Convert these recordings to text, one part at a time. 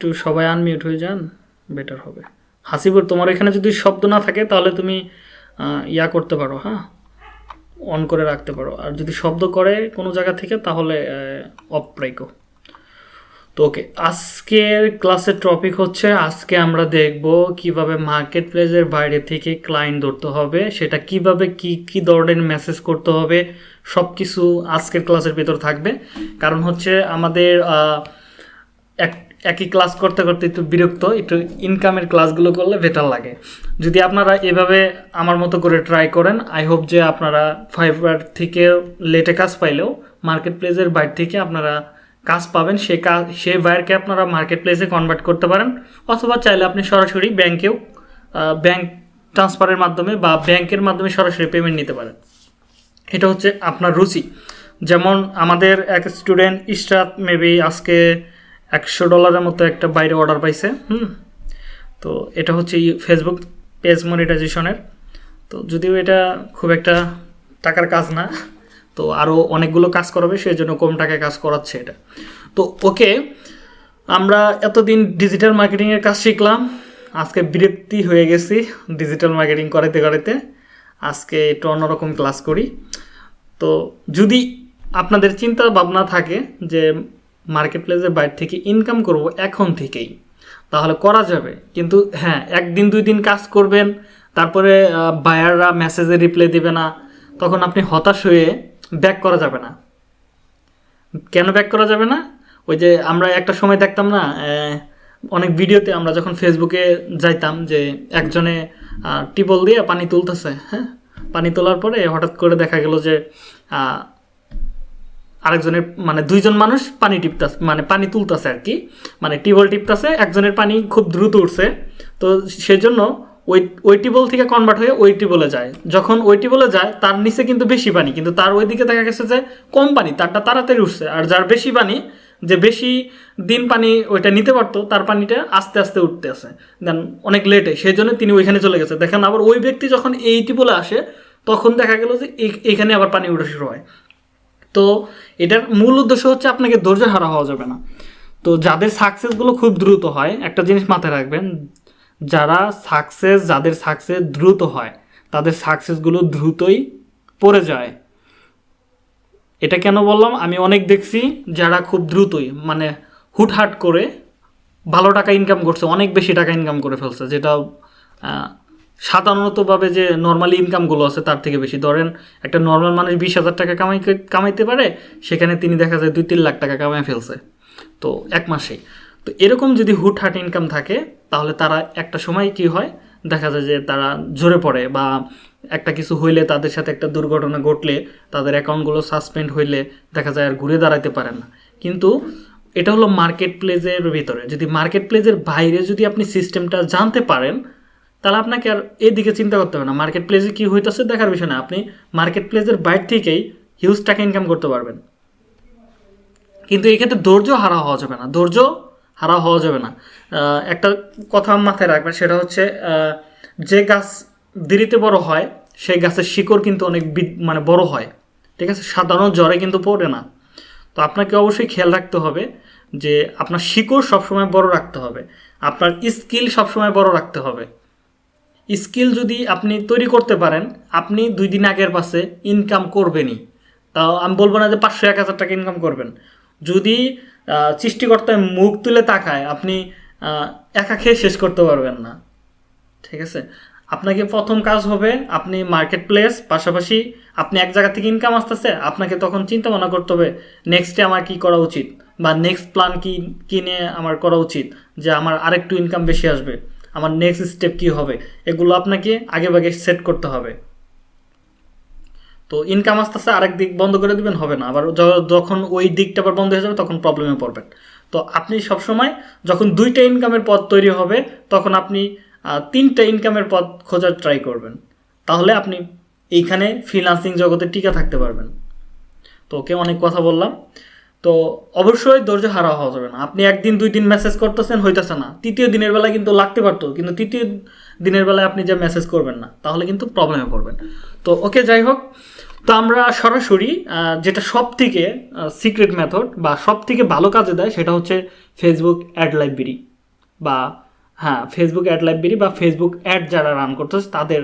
একটু সবাই আনমিউট হয়ে যান বেটার হবে। হাসিবুর, তোমার এখানে যদি শব্দ না থাকে, তাহলে তুমি ইয়া করতে পারো হ্যাঁ? অন করে রাখতে পারো। আর যদি শব্দ করে কোনো জায়গা থেকে, তাহলে অফ তো ওকে, আজকের ক্লাসের টপিক হচ্ছে, আজকে আমরা দেখব কীভাবে মার্কেট প্লেসের বাইরে থেকে ক্লায়েন্ট ধরতে হবে, সেটা কীভাবে কি কি ধরনের মেসেজ করতে হবে সব কিছু আজকের ক্লাসের ভিতর থাকবে। কারণ হচ্ছে আমাদের এক একই ক্লাস করতে করতে একটু বিরক্ত, একটু ইনকামের ক্লাসগুলো করলে বেটার লাগে। যদি আপনারা এভাবে আমার মতো করে ট্রাই করেন আই হোপ যে আপনারা ফাইবার থেকে লেটে কাজ পাইলেও মার্কেট প্লেসের বাইরে থেকে আপনারা কাজ পাবেন। সে কাজ সেই বাইরকে আপনারা মার্কেট প্লেসে কনভার্ট করতে পারেন। অথবা চাইলে আপনি সরাসরি ব্যাংকেও ব্যাংক ট্রান্সফারের মাধ্যমে বা ব্যাংকের মাধ্যমে সরাসরি পেমেন্ট নিতে পারেন। এটা হচ্ছে আপনার রুচি। যেমন আমাদের এক স্টুডেন্ট ইশরাত মেবি আজকে একশো ডলারের মতো একটা বাইরে অর্ডার পাইছে, হুম? তো এটা হচ্ছে ফেসবুক পেজ মনিটাইজেশনের তো যদিও এটা খুব একটা টাকার কাজ না, তো আরও অনেকগুলো কাজ করাবে সেই জন্য কম টাকায় কাজ করাচ্ছে এটা। তো ওকে, আমরা এতদিন ডিজিটাল মার্কেটিংয়ের কাজ শিখলাম, আজকে বিরক্তি হয়ে গেছি ডিজিটাল মার্কেটিং করাইতে করাইতে। আজকে একটু অন্যরকম ক্লাস করি। তো যদি আপনাদের চিন্তা ভাবনা থাকে যে মার্কেট প্লেসের বাইরে থেকে ইনকাম করব এখন থেকেই। তাহলে করা যাবে। কিন্তু হ্যাঁ একদিন, দুই দিন কাজ করবেন, তারপরে বায়াররা মেসেজে রিপ্লাই দেবে না, তখন আপনি হতাশ হয়ে ব্যাক করা যাবে না। কেন ব্যাক করা যাবে না? ওই যে আমরা একটা সময় দেখতাম না অনেক ভিডিওতে আমরা যখন ফেসবুকে যাইতাম যে একজনে টিপল দিয়ে পানি তুলতেছে হ্যাঁ? পানি তোলার পরে হঠাৎ করে দেখা গেল যে আরেকজনের মানে দুইজন মানুষ পানি টিপতাছে মানে পানি তুলতেছে আর কি। মানে টিবল টিপতাছে, একজনের পানি খুব দ্রুত উঠছে। তো সেজন্য ওই ওই টিবল থেকে কনভার্ট হয়ে ওই টিবলে যায়। যখন ওই টিবলে যায়, তার নিচে কিন্তু বেশি পানি, কিন্তু তার ওইদিকে দেখা গেছে যে কম পানি, তারটা তাড়াতাড়ি উঠছে। আর যার বেশি পানি, যে বেশি দিন পানি ওইটা নিতে পারতো, তার পানিটা আস্তে আস্তে উঠতে আসে দেন অনেক লেটে সেই জন্য তিনি ওইখানে চলে গেছে। দেখেন আবার ওই ব্যক্তি যখন এই টিবলে আসে, তখন দেখা গেল যে এইখানে আবার পানি উঠা শুরু হয়। তো এটার মূল উদ্দেশ্য হচ্ছে আপনাকে ধৈর্য হারা হওয়া যাবে না। তো যাদের সাকসেসগুলো খুব দ্রুত হয়, একটা জিনিস মাথায় রাখবেন, যারা সাকসেস যাদের সাকসেস দ্রুত হয়, তাদের সাকসেসগুলো দ্রুতই পড়ে যায়। এটা কেন বললাম? আমি অনেক দেখছি যারা খুব দ্রুতই মানে হুটহাট করে ভালো টাকা ইনকাম করছে, অনেক বেশি টাকা ইনকাম করে ফেলছে, যেটা সাধারণতভাবে যে নর্মালি ইনকামগুলো আছে তার থেকে বেশি। ধরেন একটা নর্মাল মানুষ বিশ হাজার টাকা কামাই কামাইতে পারে, সেখানে তিনি দেখা যায় দুই তিন লাখ টাকা কামাই ফেলছে। তো এক মাসেই তো এরকম যদি হুটহাট ইনকাম থাকে, তাহলে তারা একটা সময় কি হয়? দেখা যায় যে তারা ঝরে পড়ে বা একটা কিছু হইলে তাদের সাথে একটা দুর্ঘটনা ঘটলে তাদের অ্যাকাউন্টগুলো সাসপেন্ড হইলে দেখা যায় আর ঘুরে দাঁড়াতে পারে না। কিন্তু এটা হলো মার্কেট প্লেসের ভিতরে। যদি মার্কেট প্লেসের বাইরে যদি আপনি সিস্টেমটা জানতে পারেন তাহলে আপনাকে আর এদিকে চিন্তা করতে হবে না। মার্কেট প্লেসে কী হইতেছে দেখার বিষয় না। আপনি মার্কেট প্লেসের বাইরে থেকেই হিউজ টাকা ইনকাম করতে পারবেন। কিন্তু এক্ষেত্রে ধৈর্য হারা হওয়া যাবে না। ধৈর্য হারা হওয়া যাবে না। একটা কথা মাথায় রাখবেন, সেটা হচ্ছে যে গাছ দেরিতে বড় হয়, সেই গাছের শিকড় কিন্তু অনেক মানে বড় হয়। ঠিক আছে? সাধারণ জ্বরে কিন্তু পড়ে না। তো আপনাকে অবশ্যই খেয়াল রাখতে হবে যে আপনার শিকড় সবসময় বড় রাখতে হবে। আপনার স্কিল সবসময় বড় রাখতে হবে। স্কিল যদি আপনি তৈরি করতে পারেন, আপনি দুই দিন আগের পাশে ইনকাম করবেনই। তাও আমি বলব না যে পাঁচশো, এক হাজার টাকা ইনকাম করবেন। যদি সৃষ্টিকর্তায় মুখ তুলে তাকায়, আপনি একা খেয়ে শেষ করতে পারবেন না। ঠিক আছে? আপনাকে প্রথম কাজ হবে আপনি মার্কেট প্লেস পাশাপাশি আপনি এক জায়গা থেকে ইনকাম আসতেছে, আপনাকে তখন চিন্তা ভাবনা করতে হবে নেক্সটে আমার কি করা উচিত? বা নেক্সট প্ল্যান কি, কিনে আমার করা উচিত? যে আমার আরেকটু ইনকাম বেশি আসবে। আমার নেক্সট স্টেপ কি হবে? এগুলো আপনাকে আগে ভাগে সেট করতে হবে। তো ইনকাম আস্তে আস্তে আরেক দিক বন্ধ করে দিবেন, হবে না। আবার যখন ওই দিকটা আবার বন্ধ হয়ে যাবে, তখন প্রবলেমে পড়বেন। তো আপনি সবসময় যখন দুইটা ইনকামের পথ তৈরি হবে, তখন আপনি তিনটা ইনকামের পথ খোঁজার ট্রাই করবেন। তাহলে আপনি এইখানে ফ্রিলান্সিং জগতে টিকে থাকতে পারবেন। তো ওকে অনেক কথা বললাম। তো অবশ্যই ধৈর্য হারা হওয়া যাবে না। আপনি একদিন, দুই দিন মেসেজ করতেছেন, হইতেছে না। তৃতীয় দিনের বেলায় কিন্তু লাগতে পারতো, কিন্তু তৃতীয় দিনের বেলায় আপনি যে মেসেজ করবেন না, তাহলে কিন্তু প্রবলেমে পড়বেন। তো ওকে যাই হোক। তো আমরা সরাসরি যেটা সব থেকে সিক্রেট মেথড বা সব থেকে ভালো কাজে দেয় সেটা হচ্ছে ফেসবুক অ্যাড লাইব্রেরি বা হ্যাঁ ফেসবুক অ্যাড লাইব্রেরি বা ফেসবুক অ্যাড যারা রান করতেছে, তাদের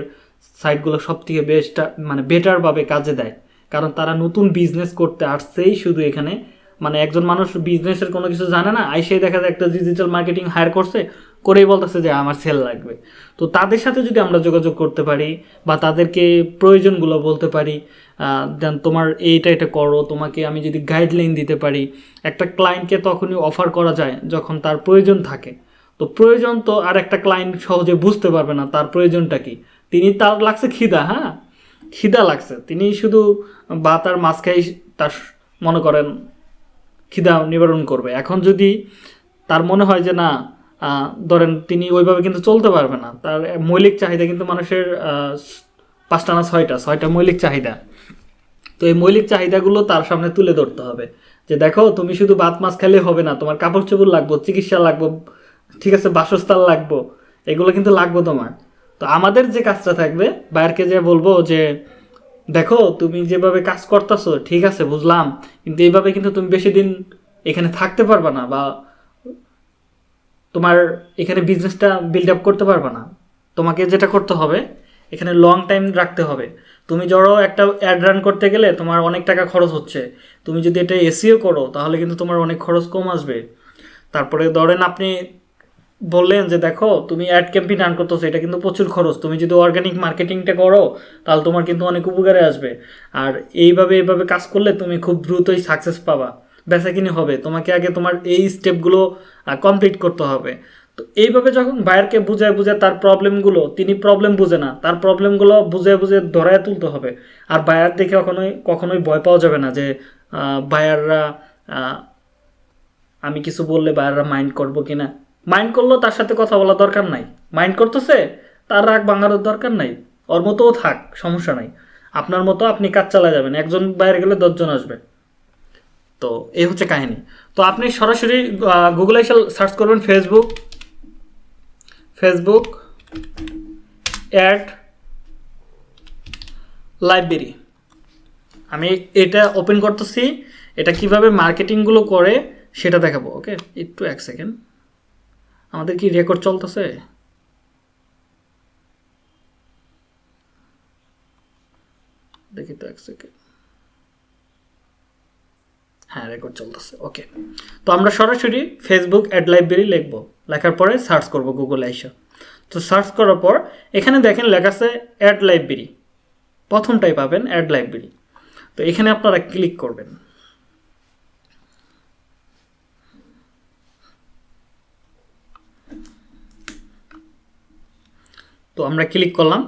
সাইটগুলো সব থেকে বেস্টটা মানে বেটারভাবে কাজে দেয়। কারণ তারা নতুন বিজনেস করতে আসছেই শুধু এখানে মানে একজন মানুষ বিজনেসের কোনো কিছু জানে না আইসেই দেখা যায় একটা ডিজিটাল মার্কেটিং হায়ার করছে, করেই বলতেছে যে আমার সেল লাগবে। তো তাদের সাথে যদি আমরা যোগাযোগ করতে পারি বা তাদেরকে প্রয়োজনগুলো বলতে পারি দেন তোমার এইটা এটা করো, তোমাকে আমি যদি গাইডলাইন দিতে পারি, একটা ক্লায়েন্টকে তখনই অফার করা যায় যখন তার প্রয়োজন থাকে। তো প্রয়োজন তো আর একটা ক্লায়েন্ট সহজে বুঝতে পারবে না তার প্রয়োজনটা কি। তিনি তার লাগছে খিদা হ্যাঁ? খিদা লাগছে। তিনি শুধু বা তার মাছ খাই তার মনে করেন খিদা নিবারণ করবে। এখন যদি তার মনে হয় যে না ধরেন তিনি ওইভাবে কিন্তু চলতে পারবে না, তার মৌলিক চাহিদা কিন্তু মানুষের পাঁচটা না ছয়টা ছয়টা মৌলিক চাহিদা। তো এই মৌলিক চাহিদাগুলো তার সামনে তুলে ধরতে হবে। যে দেখো, তুমি শুধু ভাত, মাছ খেলে হবে না, তোমার কাপড় চোপড় লাগবো, চিকিৎসা লাগবো, ঠিক আছে, বাসস্থান লাগবো, এগুলো কিন্তু লাগবো তোমার। তো আমাদের যে কাজটা থাকবে, বাইরকে যে বলব যে দেখো, তুমি যেভাবে কাজ করতেছো, ঠিক আছে, বুঝলাম, কিন্তু এইভাবে কিন্তু তুমি বেশি দিন এখানে থাকতে পারবা না বা তোমার এখানে বিজনেসটা বিল্ড আপ করতে পারবা না। তোমাকে যেটা করতে হবে, এখানে লং টাইম রাখতে হবে। তুমি ধরো একটা অ্যাড রান করতে গেলে তোমার অনেক টাকা খরচ হচ্ছে। তুমি যদি এটা এসিও করো, তাহলে কিন্তু তোমার অনেক খরচ কম আসবে। তারপরে ধরেন আপনি বললেন যে, দেখো, তুমি অ্যাড ক্যাম্পেইন রান করতেছো, এটা কিন্তু প্রচুর খরচ। তুমি যদি অর্গানিক মার্কেটিংটা করো, তাহলে তোমার কিন্তু অনেক উপকারে আসবে। আর এইভাবে এইভাবে কাজ করলে তুমি খুব দ্রুতই সাকসেস পাবা। বেচা কিনে হবে। তোমাকে আগে তোমার এই স্টেপগুলো কমপ্লিট করতে হবে। তো এইভাবে যখন বায়ারকে বুঝায় বুঝায় তার প্রবলেমগুলো তিনি প্রবলেম বুঝে না। তার প্রবলেমগুলো বুঝে বুঝে ধরায় তুলতে হবে। আর বায়ার দেখে কখনোই কখনোই ভয় পাওয়া যাবে না যে বায়াররা আমি কিছু বললে বায়াররা মাইন্ড করব কি না মাইন্ড করলেও তার সাথে কথা বলার দরকার নাই। মাইন্ড করতেছে, তার রাগ ভাঙানোর দরকার নাই। ওর মতোও থাক, সমস্যা নাই। আপনার মতো আপনি কাজ চালা যাবেন, একজন বাইরে গেলে দশজন আসবে। তো এই হচ্ছে কাহিনী। তো আপনি সরাসরি গুগলে সার্চ করবেন ফেসবুক ফেসবুক অ্যাড লাইব্রেরি আমি এটা ওপেন করতেছি, এটা কীভাবে মার্কেটিংগুলো করে সেটা দেখাবো ওকে একটু এক সেকেন্ড আমাদের কি রেকর্ড চলতেছে? দেখি তো এক সেকেন্ড হ্যাঁ রেকর্ড চলতেছে ওকে তো আমরা সরাসরি ফেসবুক অ্যাড লাইব্রেরি লিখব। লেখার পরে সার্চ করব গুগল এসে। তো সার্চ করার পর এখানে দেখেন লেখা আছে অ্যাড লাইব্রেরি প্রথমটাই পাবেন অ্যাড লাইব্রেরি তো এখানে আপনারা ক্লিক করবেন। তো আমরা ক্লিক করলাম।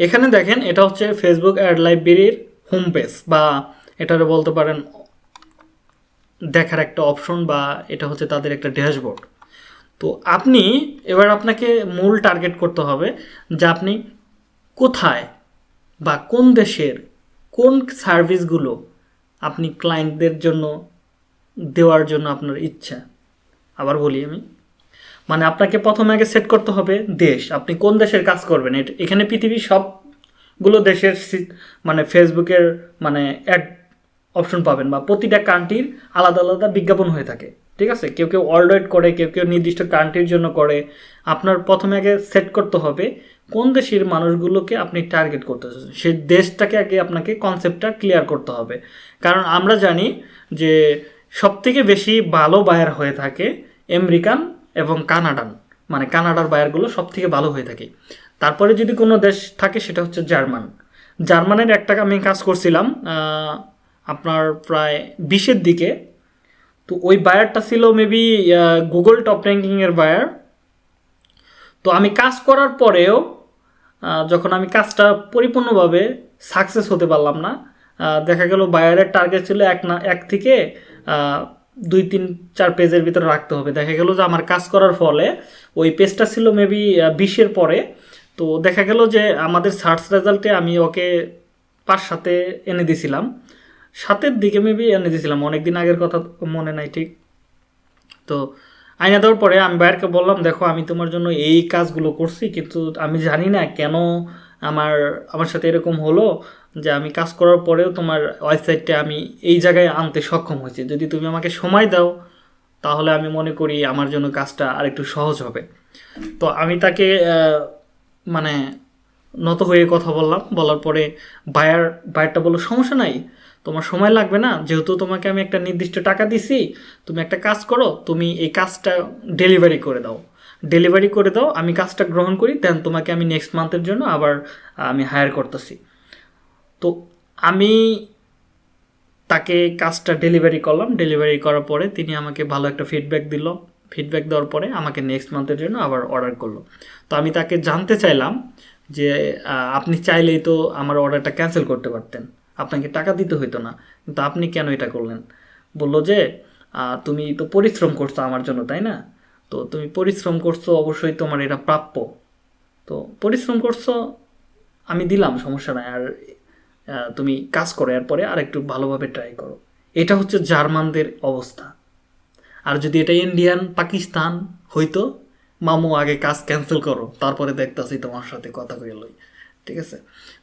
এখানে দেখেন এটা হচ্ছে ফেসবুক অ্যাড লাইব্রেরির হোম পেজ বা এটারে বলতে পারেন দেখার একটা অপশন বা এটা হচ্ছে তাদের একটা ড্যাশবোর্ড তো আপনি এবার আপনাকে মূল টার্গেট করতে হবে যে আপনি কোথায় বা কোন দেশের কোন সার্ভিসগুলো আপনি ক্লায়েন্টদের জন্য দেওয়ার জন্য আপনার ইচ্ছা। আবার বলি আমি। মানে আপনাকে প্রথমে আগে সেট করতে হবে দেশ। আপনি কোন দেশের কাজ করবেন? এখানে পৃথিবীর সবগুলো দেশের মানে ফেসবুকের মানে অ্যাড অপশন পাবেন বা প্রতিটা কান্ট্রির আলাদা আলাদা বিজ্ঞাপন হয়ে থাকে। ঠিক আছে? কেউ কেউ ওয়াইড করে, কেউ কেউ নির্দিষ্ট কান্ট্রির জন্য করে। আপনার প্রথমে আগে সেট করতে হবে কোন দেশের মানুষগুলোকে আপনি টার্গেট করতে চাচ্ছেন। সেই দেশটাকে আগে আপনাকে কনসেপ্টটা ক্লিয়ার করতে হবে। কারণ আমরা জানি যে সবথেকে বেশি ভালো বায়ার হয়ে থাকে আমেরিকান এবং কানাডান মানে কানাডার বায়ারগুলো সব থেকে ভালো হয়ে থাকে। তারপরে যদি কোনো দেশ থাকে সেটা হচ্ছে জার্মান। জার্মানের একটা আমি কাজ করছিলাম আপনার প্রায় বিশের দিকে। তো ওই বায়ারটা ছিল মেবি গুগল টপ র্যাঙ্কিংয়ের বায়ার। তো আমি কাজ করার পরেও যখন আমি কাজটা পরিপূর্ণভাবে সাকসেস হতে পারলাম না দেখা গেল বায়ারের টার্গেট ছিল এক না, এক থেকে দুই তিন চার পেজের ভিতরে রাখতে হবে। দেখা গেল যে আমার কাজ করার ফলে ওই পেজটা ছিল মেবি বিশের পরে। তো দেখা গেল যে আমাদের সার্চ রেজাল্টে আমি ওকে পাঁচ সাথে এনে দিছিলাম। সাতের দিকে মেবি এনে দিয়েছিলাম অনেক দিন আগের কথা মনে নাই ঠিক। তো আইনা দেওয়ার পরে আমি বাইরকে বললাম, দেখো, আমি তোমার জন্য এই কাজগুলো করছি, কিন্তু আমি জানি না কেন আমার আমার সাথে এরকম হলো। যে আমি কাজ করার পরেও তোমার ওয়েবসাইটটা আমি এই জায়গায় আনতে সক্ষম হয়েছি। যদি তুমি আমাকে সময় দাও, তাহলে আমি মনে করি আমার জন্য কাজটা আরেকটু সহজ হবে। তো আমি তাকে মানে নত হয়ে কথা বললাম। বলার পরে বায়ার বায়ারটা বলল, সমস্যা নাই, তোমার সময় লাগবে না। যেহেতু তোমাকে আমি একটা নির্দিষ্ট টাকা দিছি, তুমি একটা কাজ করো, তুমি এই কাজটা ডেলিভারি করে দাও। ডেলিভারি করে দাও, আমি কাজটা গ্রহণ করি, দেন তোমাকে আমি নেক্সট মান্থের জন্য আবার আমি হায়ার করতেছি। তো আমি তাকে কাজটা ডেলিভারি করলাম। ডেলিভারি করার পরে তিনি আমাকে ভালো একটা ফিডব্যাক দিল। ফিডব্যাক দেওয়ার পরে আমাকে নেক্সট মান্থের জন্য আবার অর্ডার করল। তো আমি তাকে জানতে চাইলাম যে আপনি চাইলেই তো আমার অর্ডারটা ক্যান্সেল করতে পারতেন। আপনাকে টাকা দিতে হইতো না। কিন্তু আপনি কেন এটা করলেন? বলল যে তুমি তো পরিশ্রম করছ আমার জন্য, তাই না? তো তুমি পরিশ্রম করছ, অবশ্যই তোমার এটা প্রাপ্য। তো পরিশ্রম করছ, আমি দিলাম, সমস্যা নাই। আর তুমি কাজ করো, এরপরে আর একটু ভালোভাবে ট্রাই করো। এটা হচ্ছে জার্মানদের অবস্থা। আর যদি এটা ইন্ডিয়ান, পাকিস্তান হইতো, মামু আগে কাজ ক্যান্সেল করো, তারপরে দেখতাছি তোমার সাথে কথা কই লই। ঠিক আছে?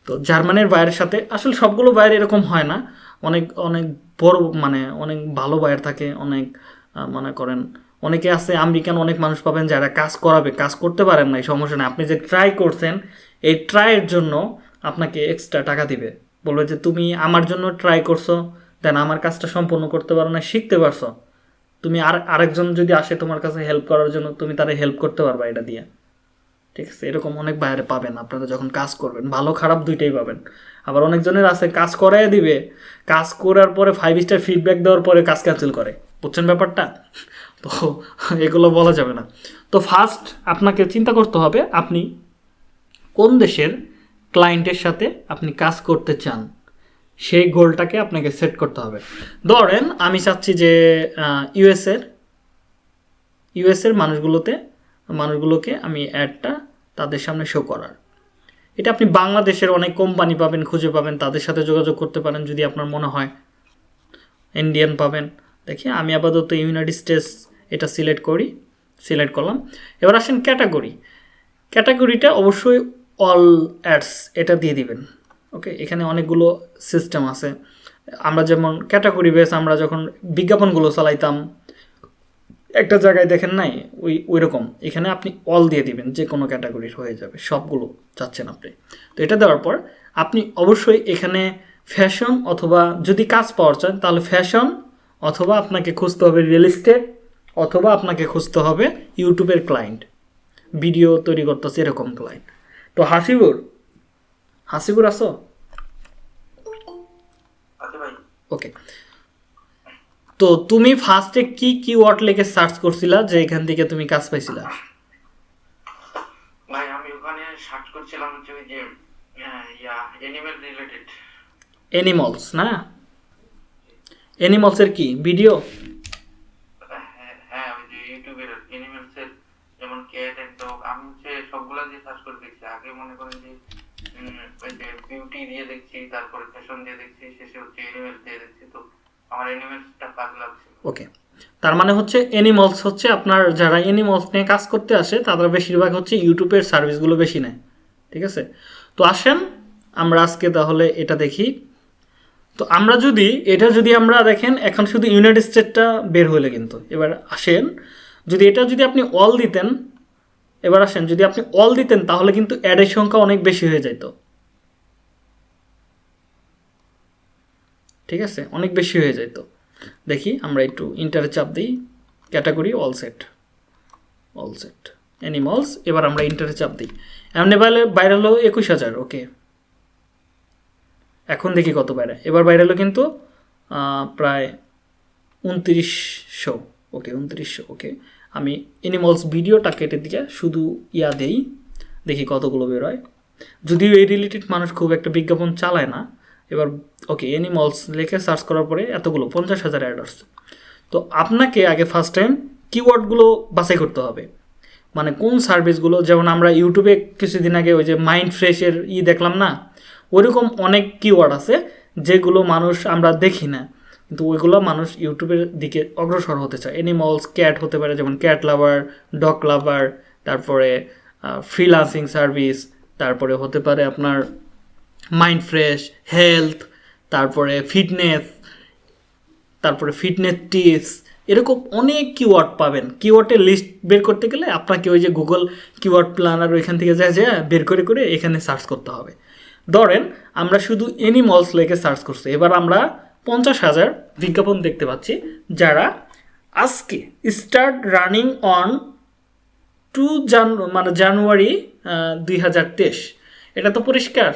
তো জার্মানের বাইরের সাথে, আসলে সবগুলো বাইরে এরকম হয় না। অনেক অনেক বড় মানে অনেক ভালো বাইর থাকে, অনেক মনে করেন, অনেকে আছে, আমেরিকান অনেক মানুষ পাবেন যারা কাজ করাবে, কাজ করতে পারেন না এই সমস্যা আপনি যে ট্রাই করছেন, এই ট্রাইয়ের জন্য আপনাকে এক্সট্রা টাকা দিবে। বলবে যে তুমি আমার জন্য ট্রাই করছ দেন আমার কাজটা সম্পূর্ণ করতে পারো না শিখতে পারছ। তুমি আর, আরেকজন যদি আসে তোমার কাছে হেল্প করার জন্য, তুমি তারে হেল্প করতে পারবা এটা দিয়ে। ঠিক আছে? এরকম অনেক বাইরে পাবেন আপনারা যখন কাজ করবেন। ভালো, খারাপ দুইটাই পাবেন। আবার অনেকজনের আছে, কাজ করাই দিবে। কাজ করার পরে ফাইভ স্টার ফিডব্যাক দেওয়ার পরে কাজ ক্যান্সেল করে। বুঝছেন ব্যাপারটা? তো এগুলো বলা যাবে না। তো ফার্স্ট আপনাকে চিন্তা করতে হবে, আপনি কোন দেশের ক্লায়েন্টের সাথে আপনি কাজ করতে চান, সেই গোলটাকে আপনাকে সেট করতে হবে। ধরেন আমি চাচ্ছি যে ইউএসের ইউএসের মানুষগুলোতে, মানুষগুলোকে আমি অ্যাডটা তাদের সামনে শো করার। এটা আপনি বাংলাদেশের অনেক কোম্পানি পাবেন, খুঁজে পাবেন, তাদের সাথে যোগাযোগ করতে পারেন যদি আপনার মনে হয়। ইন্ডিয়ান পাবেন। দেখি, আমি আপাতত ইউনাইটেড স্টেটস এটা সিলেক্ট করি সিলেক্ট করলাম। এবার আসেন ক্যাটাগরি ক্যাটাগরিটা অবশ্যই অল অ্যাডস এটা দিয়ে দিবেন। ওকে এখানে অনেকগুলো সিস্টেম আছে। আমরা যেমন ক্যাটাগরি বেস আমরা যখন বিজ্ঞাপনগুলো চালাইতাম, একটা জায়গায় দেখেন নাই? ওই ওই রকম এখানে আপনি অল দিয়ে দিবেন যে কোনো ক্যাটাগরির হয়ে যাবে। সবগুলো চাচ্ছেন আপনি। তো এটা দেওয়ার পর, আপনি অবশ্যই এখানে ফ্যাশন অথবা যদি কাজ পাওয়ার চান, তাহলে ফ্যাশন অথবা আপনাকে খুঁজতে হবে রিয়েল এস্টেট অথবা আপনাকে খুঁজতে হবে ইউটিউবের ক্লায়েন্ট ভিডিও তৈরি করতেছে এরকম ক্লায়েন্ট তো হাসিবুর হাসিবুর আসো আচ্ছা ওকে তো তুমি ফার্স্টে কি কিওয়ার্ড লিখে সার্চ করছিলা যে এখান থেকে তুমি কাজ পাইছিলা? ভাই আমি ওখানে সার্চ করছিলাম হচ্ছে যে ইয়া অ্যানিমেল রিলেটেড অ্যানিমালস না? অ্যানিমালসের কি? ভিডিও হ্যাঁ ওই যে ইউটিউবের অ্যানিমলসের যেমন ক্যাট এন্ড ডগ আমি হচ্ছে সবগুলা দিয়ে সার্চ করে দেখছি আগে মনে করেন যে উম, ওই যে বিউটি দিয়ে দেখছি, তারপরে ফ্যাশন দিয়ে দেখছি, শেষে হচ্ছে অ্যানিমেলস দিয়ে দেখছি, তো আমার অ্যানিমেলসটা কাজ লাগছে ওকে তার মানে হচ্ছে অ্যানিমালস হচ্ছে আপনার যারা অ্যানিমালস নিয়ে কাজ করতে আসে, তারা বেশিরভাগ হচ্ছে ইউটিউবের সার্ভিসগুলো বেশি নেয়। ঠিক আছে? তো আসেন, আমরা আজকে তাহলে এটা দেখি। তো আমরা যদি, এটা যদি আমরা দেখেন, এখন শুধু ইউনাইটেড স্টেটটা বের হলে কিন্তু। এবার আসেন, যদি এটা যদি আপনি অল দিতেন, এবার আসেন, যদি আপনি অল দিতেন, তাহলে কিন্তু অ্যাডের সংখ্যা অনেক বেশি হয়ে যেত ঠিক আছে? অনেক বেশি হয়ে যেত দেখি আমরা একটু ইন্টারে চাপ দিই। Category all set all set animals এবার আমরা ইন্টারে চাপ দিই। এমনি বাইরে হলো একুশ হাজার ওকে এখন দেখি কত বাইরে এবার বাইরে হলো কিন্তু প্রায় উনত্রিশশো ওকে উনত্রিশশো ওকে আমি অ্যানিমালস ভিডিওটা কেটে দিয়ে শুধু ইয়া দেই। দেখি কতগুলো বেরোয়। যদিও এই রিলেটেড মানুষ খুব একটা বিজ্ঞাপন চালায় না এবার ওকে অ্যানিমালস লিখে সার্চ করার পরে এতগুলো, পঞ্চাশ হাজার অ্যাড আসছে তো আপনাকে আগে ফার্স্ট টাইম কিওয়ার্ডগুলো বাছাই করতে হবে। মানে কোন সার্ভিসগুলো যেমন আমরা ইউটিউবে কিছুদিন আগে ওই যে মাইন্ড ফ্রেশের ই দেখলাম না, ওইরকম অনেক কিওয়ার্ড আছে যেগুলো মানুষ আমরা দেখি না। কিন্তু ওইগুলো মানুষ ইউটিউবের দিকে অগ্রসর হতে চায়। এনিমলস ক্যাট হতে পারে, যেমন ক্যাট লাভার ডগ লাভার তারপরে ফ্রিলান্সিং সার্ভিস তারপরে হতে পারে আপনার মাইন্ড ফ্রেশ হেলথ তারপরে ফিটনেস তারপরে ফিটনেস টিপস এরকম অনেক কিওয়ার্ড পাবেন। কিওয়ার্ডের লিস্ট বের করতে গেলে আপনাকে ওই যে গুগল কিওয়ার্ড প্ল্যানার ওইখান থেকে যা যা বের করে করে এখানে সার্চ করতে হবে। ধরেন, আমরা শুধু এনিমলস লেগে সার্চ করছি। এবার আমরা পঞ্চাশ হাজার বিজ্ঞাপন দেখতে পাচ্ছি, যারা আজকে স্টার্ট রানিং অন টু জান মানে জানুয়ারি দুই হাজার তেইশ। এটা তো পরিষ্কার।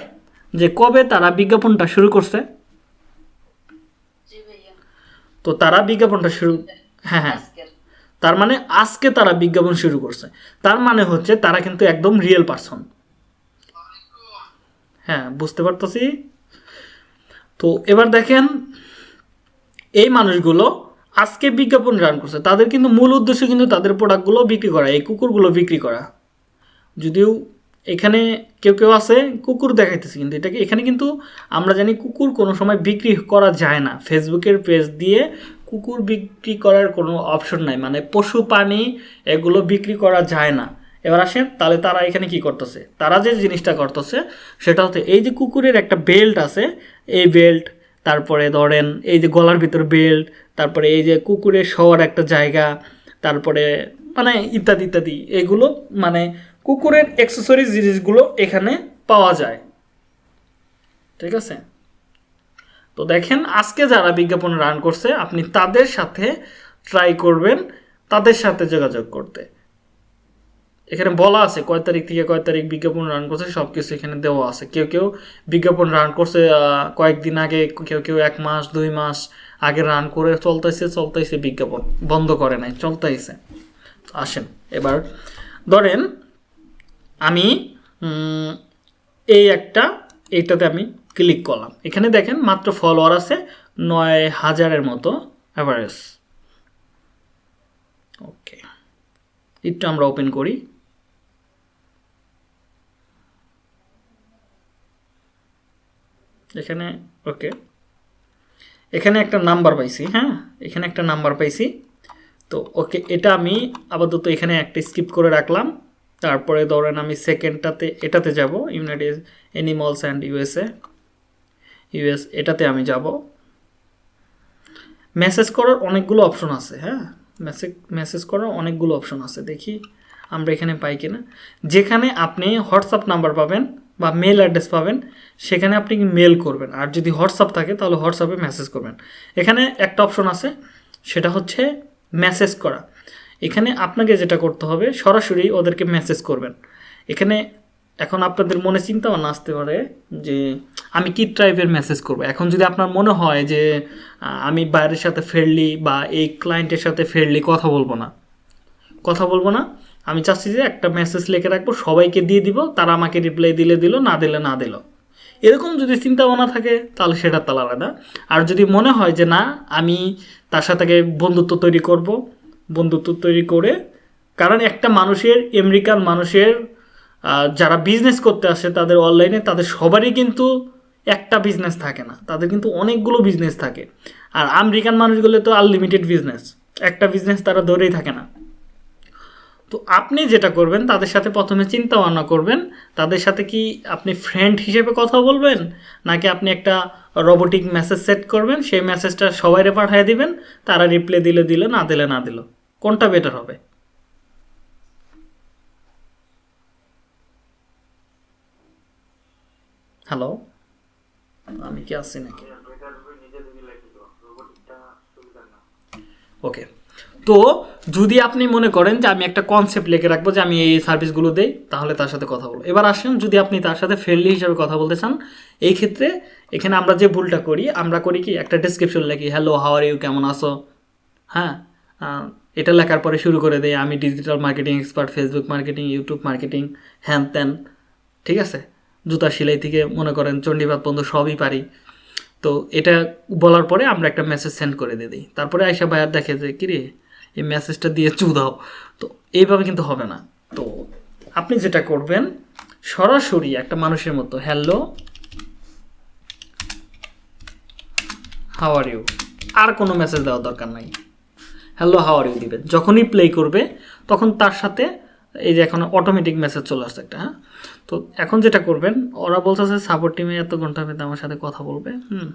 যে কবে তারা বিজ্ঞাপনটা শুরু করছে? তো তারা বিজ্ঞাপনটা শুরু হ্যাঁ হ্যাঁ। তার মানে আজকে তারা বিজ্ঞাপন শুরু করছে। তার মানে হচ্ছে তারা কিন্তু একদম রিয়েল পারসন হ্যাঁ বুঝতে পারতেছি? তো এবার দেখেন, এই মানুষগুলো আজকে বিজ্ঞাপন রান করছে। তাদের কিন্তু মূল উদ্দেশ্য কিন্তু তাদের প্রোডাক্টগুলো বিক্রি করা, এই কুকুরগুলো বিক্রি করা। যদিও এখানে কেউ কেউ আছে, কুকুর দেখাইতেছে কিন্তু। এটাকে এখানে কিন্তু আমরা জানি কুকুর কোনো সময় বিক্রি করা যায় না। ফেসবুকের পেজ দিয়ে কুকুর বিক্রি করার কোনো অপশন নাই। মানে পশু, প্রাণী এগুলো বিক্রি করা যায় না। এবার আসেন, তাহলে তারা এখানে কি করতেছে? তারা যে জিনিসটা করতেছে, সেটা হচ্ছে এই যে কুকুরের একটা বেল্ট আছে, এই বেল্ট, তারপরে ধরেন এই যে গলার ভিতর বেল্ট, তারপরে এই যে কুকুরের শোয়ার একটা জায়গা, তারপরে মানে ইত্যাদি ইত্যাদি। এগুলো মানে কুকুরের অ্যাক্সেসরিজ জিনিসগুলো এখানে পাওয়া যায়। ঠিক আছে? তো দেখেন, আজকে যারা বিজ্ঞাপন রান করছে, আপনি তাদের সাথে ট্রাই করবেন, তাদের সাথে যোগাযোগ করতে। এখানে বলা আছে, কয় তারিখ থেকে কয় তারিখ বিজ্ঞাপন রান করছে সব কিছু এখানে দেওয়া আছে। কেউ কেউ বিজ্ঞাপন রান করছে কয়েকদিন আগে, কেউ কেউ এক মাস, দুই মাস আগে রান করে চলতেছে চলতেছে বিজ্ঞাপন। বন্ধ করে নাই, চলতেছে। আসেন, এবার ধরেন আমি এই একটা, এইটাতে আমি ক্লিক করলাম। এখানে দেখেন মাত্র ফলোয়ার আছে নয় হাজারের মতো অ্যাভারেজ ওকে একটু আমরা ওপেন করি। এখানে ওকে এখানে একটা নাম্বার পাইছি হ্যাঁ? এখানে একটা নাম্বার পাইছি। তো ওকে এটা আমি আপাতত এখানে একটা স্কিপ করে রাখলাম। তারপরে ধরেন আমি সেকেন্ডটাতে এটাতে যাব United animals and USA US এটাতে আমি যাব। মেসেজ করার অনেকগুলো অপশন আছে হ্যাঁ? মেসেজ মেসেজ করার অনেকগুলো অপশন আছে, দেখি আমরা এখানে পাই কিনা। যেখানে আপনি হোয়াটসঅ্যাপ নাম্বার পাবেন বা মেল অ্যাড্রেস পাবেন, সেখানে আপনি মেল করবেন। আর যদি হোয়াটসঅ্যাপ থাকে, তাহলে হোয়াটসঅ্যাপে মেসেজ করবেন। এখানে একটা অপশন আছে, সেটা হচ্ছে মেসেজ করা। এখানে আপনাকে যেটা করতে হবে, সরাসরি ওদেরকে মেসেজ করবেন। এখানে এখন আপনাদের মনে চিন্তা ভাবনা আসতে পারে যে, আমি কি টাইপের মেসেজ করব? এখন যদি আপনার মনে হয় যে আমি বাইরের সাথে ফেরলি বা এই ক্লায়েন্টের সাথে ফ্রেন্ডলি কথা বলব না, কথা বলব না, আমি চাচ্ছি যে একটা মেসেজ লিখে রাখব, সবাইকে দিয়ে দিব, তারা আমাকে রিপ্লাই দিলে দিল, না দিলে না দিল। এরকম যদি চিন্তা ভাবনা থাকে, তাহলে সেটা তাহলে আলাদা। আর যদি মনে হয় যে না, আমি তার সাথে বন্ধুত্ব তৈরি করব বন্ধুত্ব তৈরি করে। কারণ একটা মানুষের, আমেরিকান মানুষের যারা বিজনেস করতে আসে তাদের অনলাইনে তাদের সবারই কিন্তু একটা বিজনেস থাকে না। তাদের কিন্তু অনেকগুলো বিজনেস থাকে। আর আমেরিকান মানুষগুলো তো আনলিমিটেড বিজনেস একটা বিজনেস তারা ধরেই থাকে না। তো আপনি যেটা করবেন, তাদের সাথে প্রথমে চিন্তা ভাবনা করবেন। তাদের সাথে কি আপনি ফ্রেন্ড হিসেবে কথা বলবেন? নাকি আপনি একটা রোবোটিক মেসেজ সেট করবেন? সেই মেসেজটা সবাইরে পাঠিয়ে দিবেন। তারা রিপ্লাই দিলে দিলে, না দিলে না দিল। কোনটা বেটার হবে? হ্যালো আমি কি আসছি নাকি? ওকে তো যদি আপনি মনে করেন যে আমি একটা কনসেপ্ট লিখে রাখব যে আমি এই সার্ভিসগুলো দেই, তাহলে তার সাথে কথা বলব। এবার আসেন, যদি আপনি তার সাথে ফ্রেন্ডলি হিসাবে কথা বলতে চান, এই ক্ষেত্রে এখানে আমরা যে ভুলটা করি, আমরা করি কি, একটা ডেসক্রিপশন লিখি হ্যালো হাওয়ার ইউ কেমন আছো? হ্যাঁ? এটা লেখার পরে শুরু করে দেয় আমি digital marketing expert Facebook marketing YouTube marketing হ্যান ত্যান ঠিক আছে? জুতা সেলাই থেকে মনে করেন চণ্ডীপাত পর্যন্ত সবই পারি। তো এটা বলার পরে আমরা একটা মেসেজ সেন্ড করে দিয়ে দিই। তারপরে আয়সা ভাইয়ার দেখে যে, কিরে, এই মেসেজটা দিয়ে চু দাও। তো এইভাবে কিন্তু হবে না। তো আপনি যেটা করবেন, সরাসরি একটা মানুষের মতো হ্যালো হাওয়ার ইউ আর কোনো মেসেজ দেওয়ার দরকার নাই। হ্যালো হাউ আর ইউ দিবেন? যখনই প্লে করবে, তখন তার সাথে এই যে এখন অটোমেটিক মেসেজ চলে আসছে একটা হ্যাঁ? তো এখন যেটা করবেন, ওরা বলতেছে সাপোর্ট টিমে এত ঘণ্টা মধ্যে আমার সাথে কথা বলবে, হুম?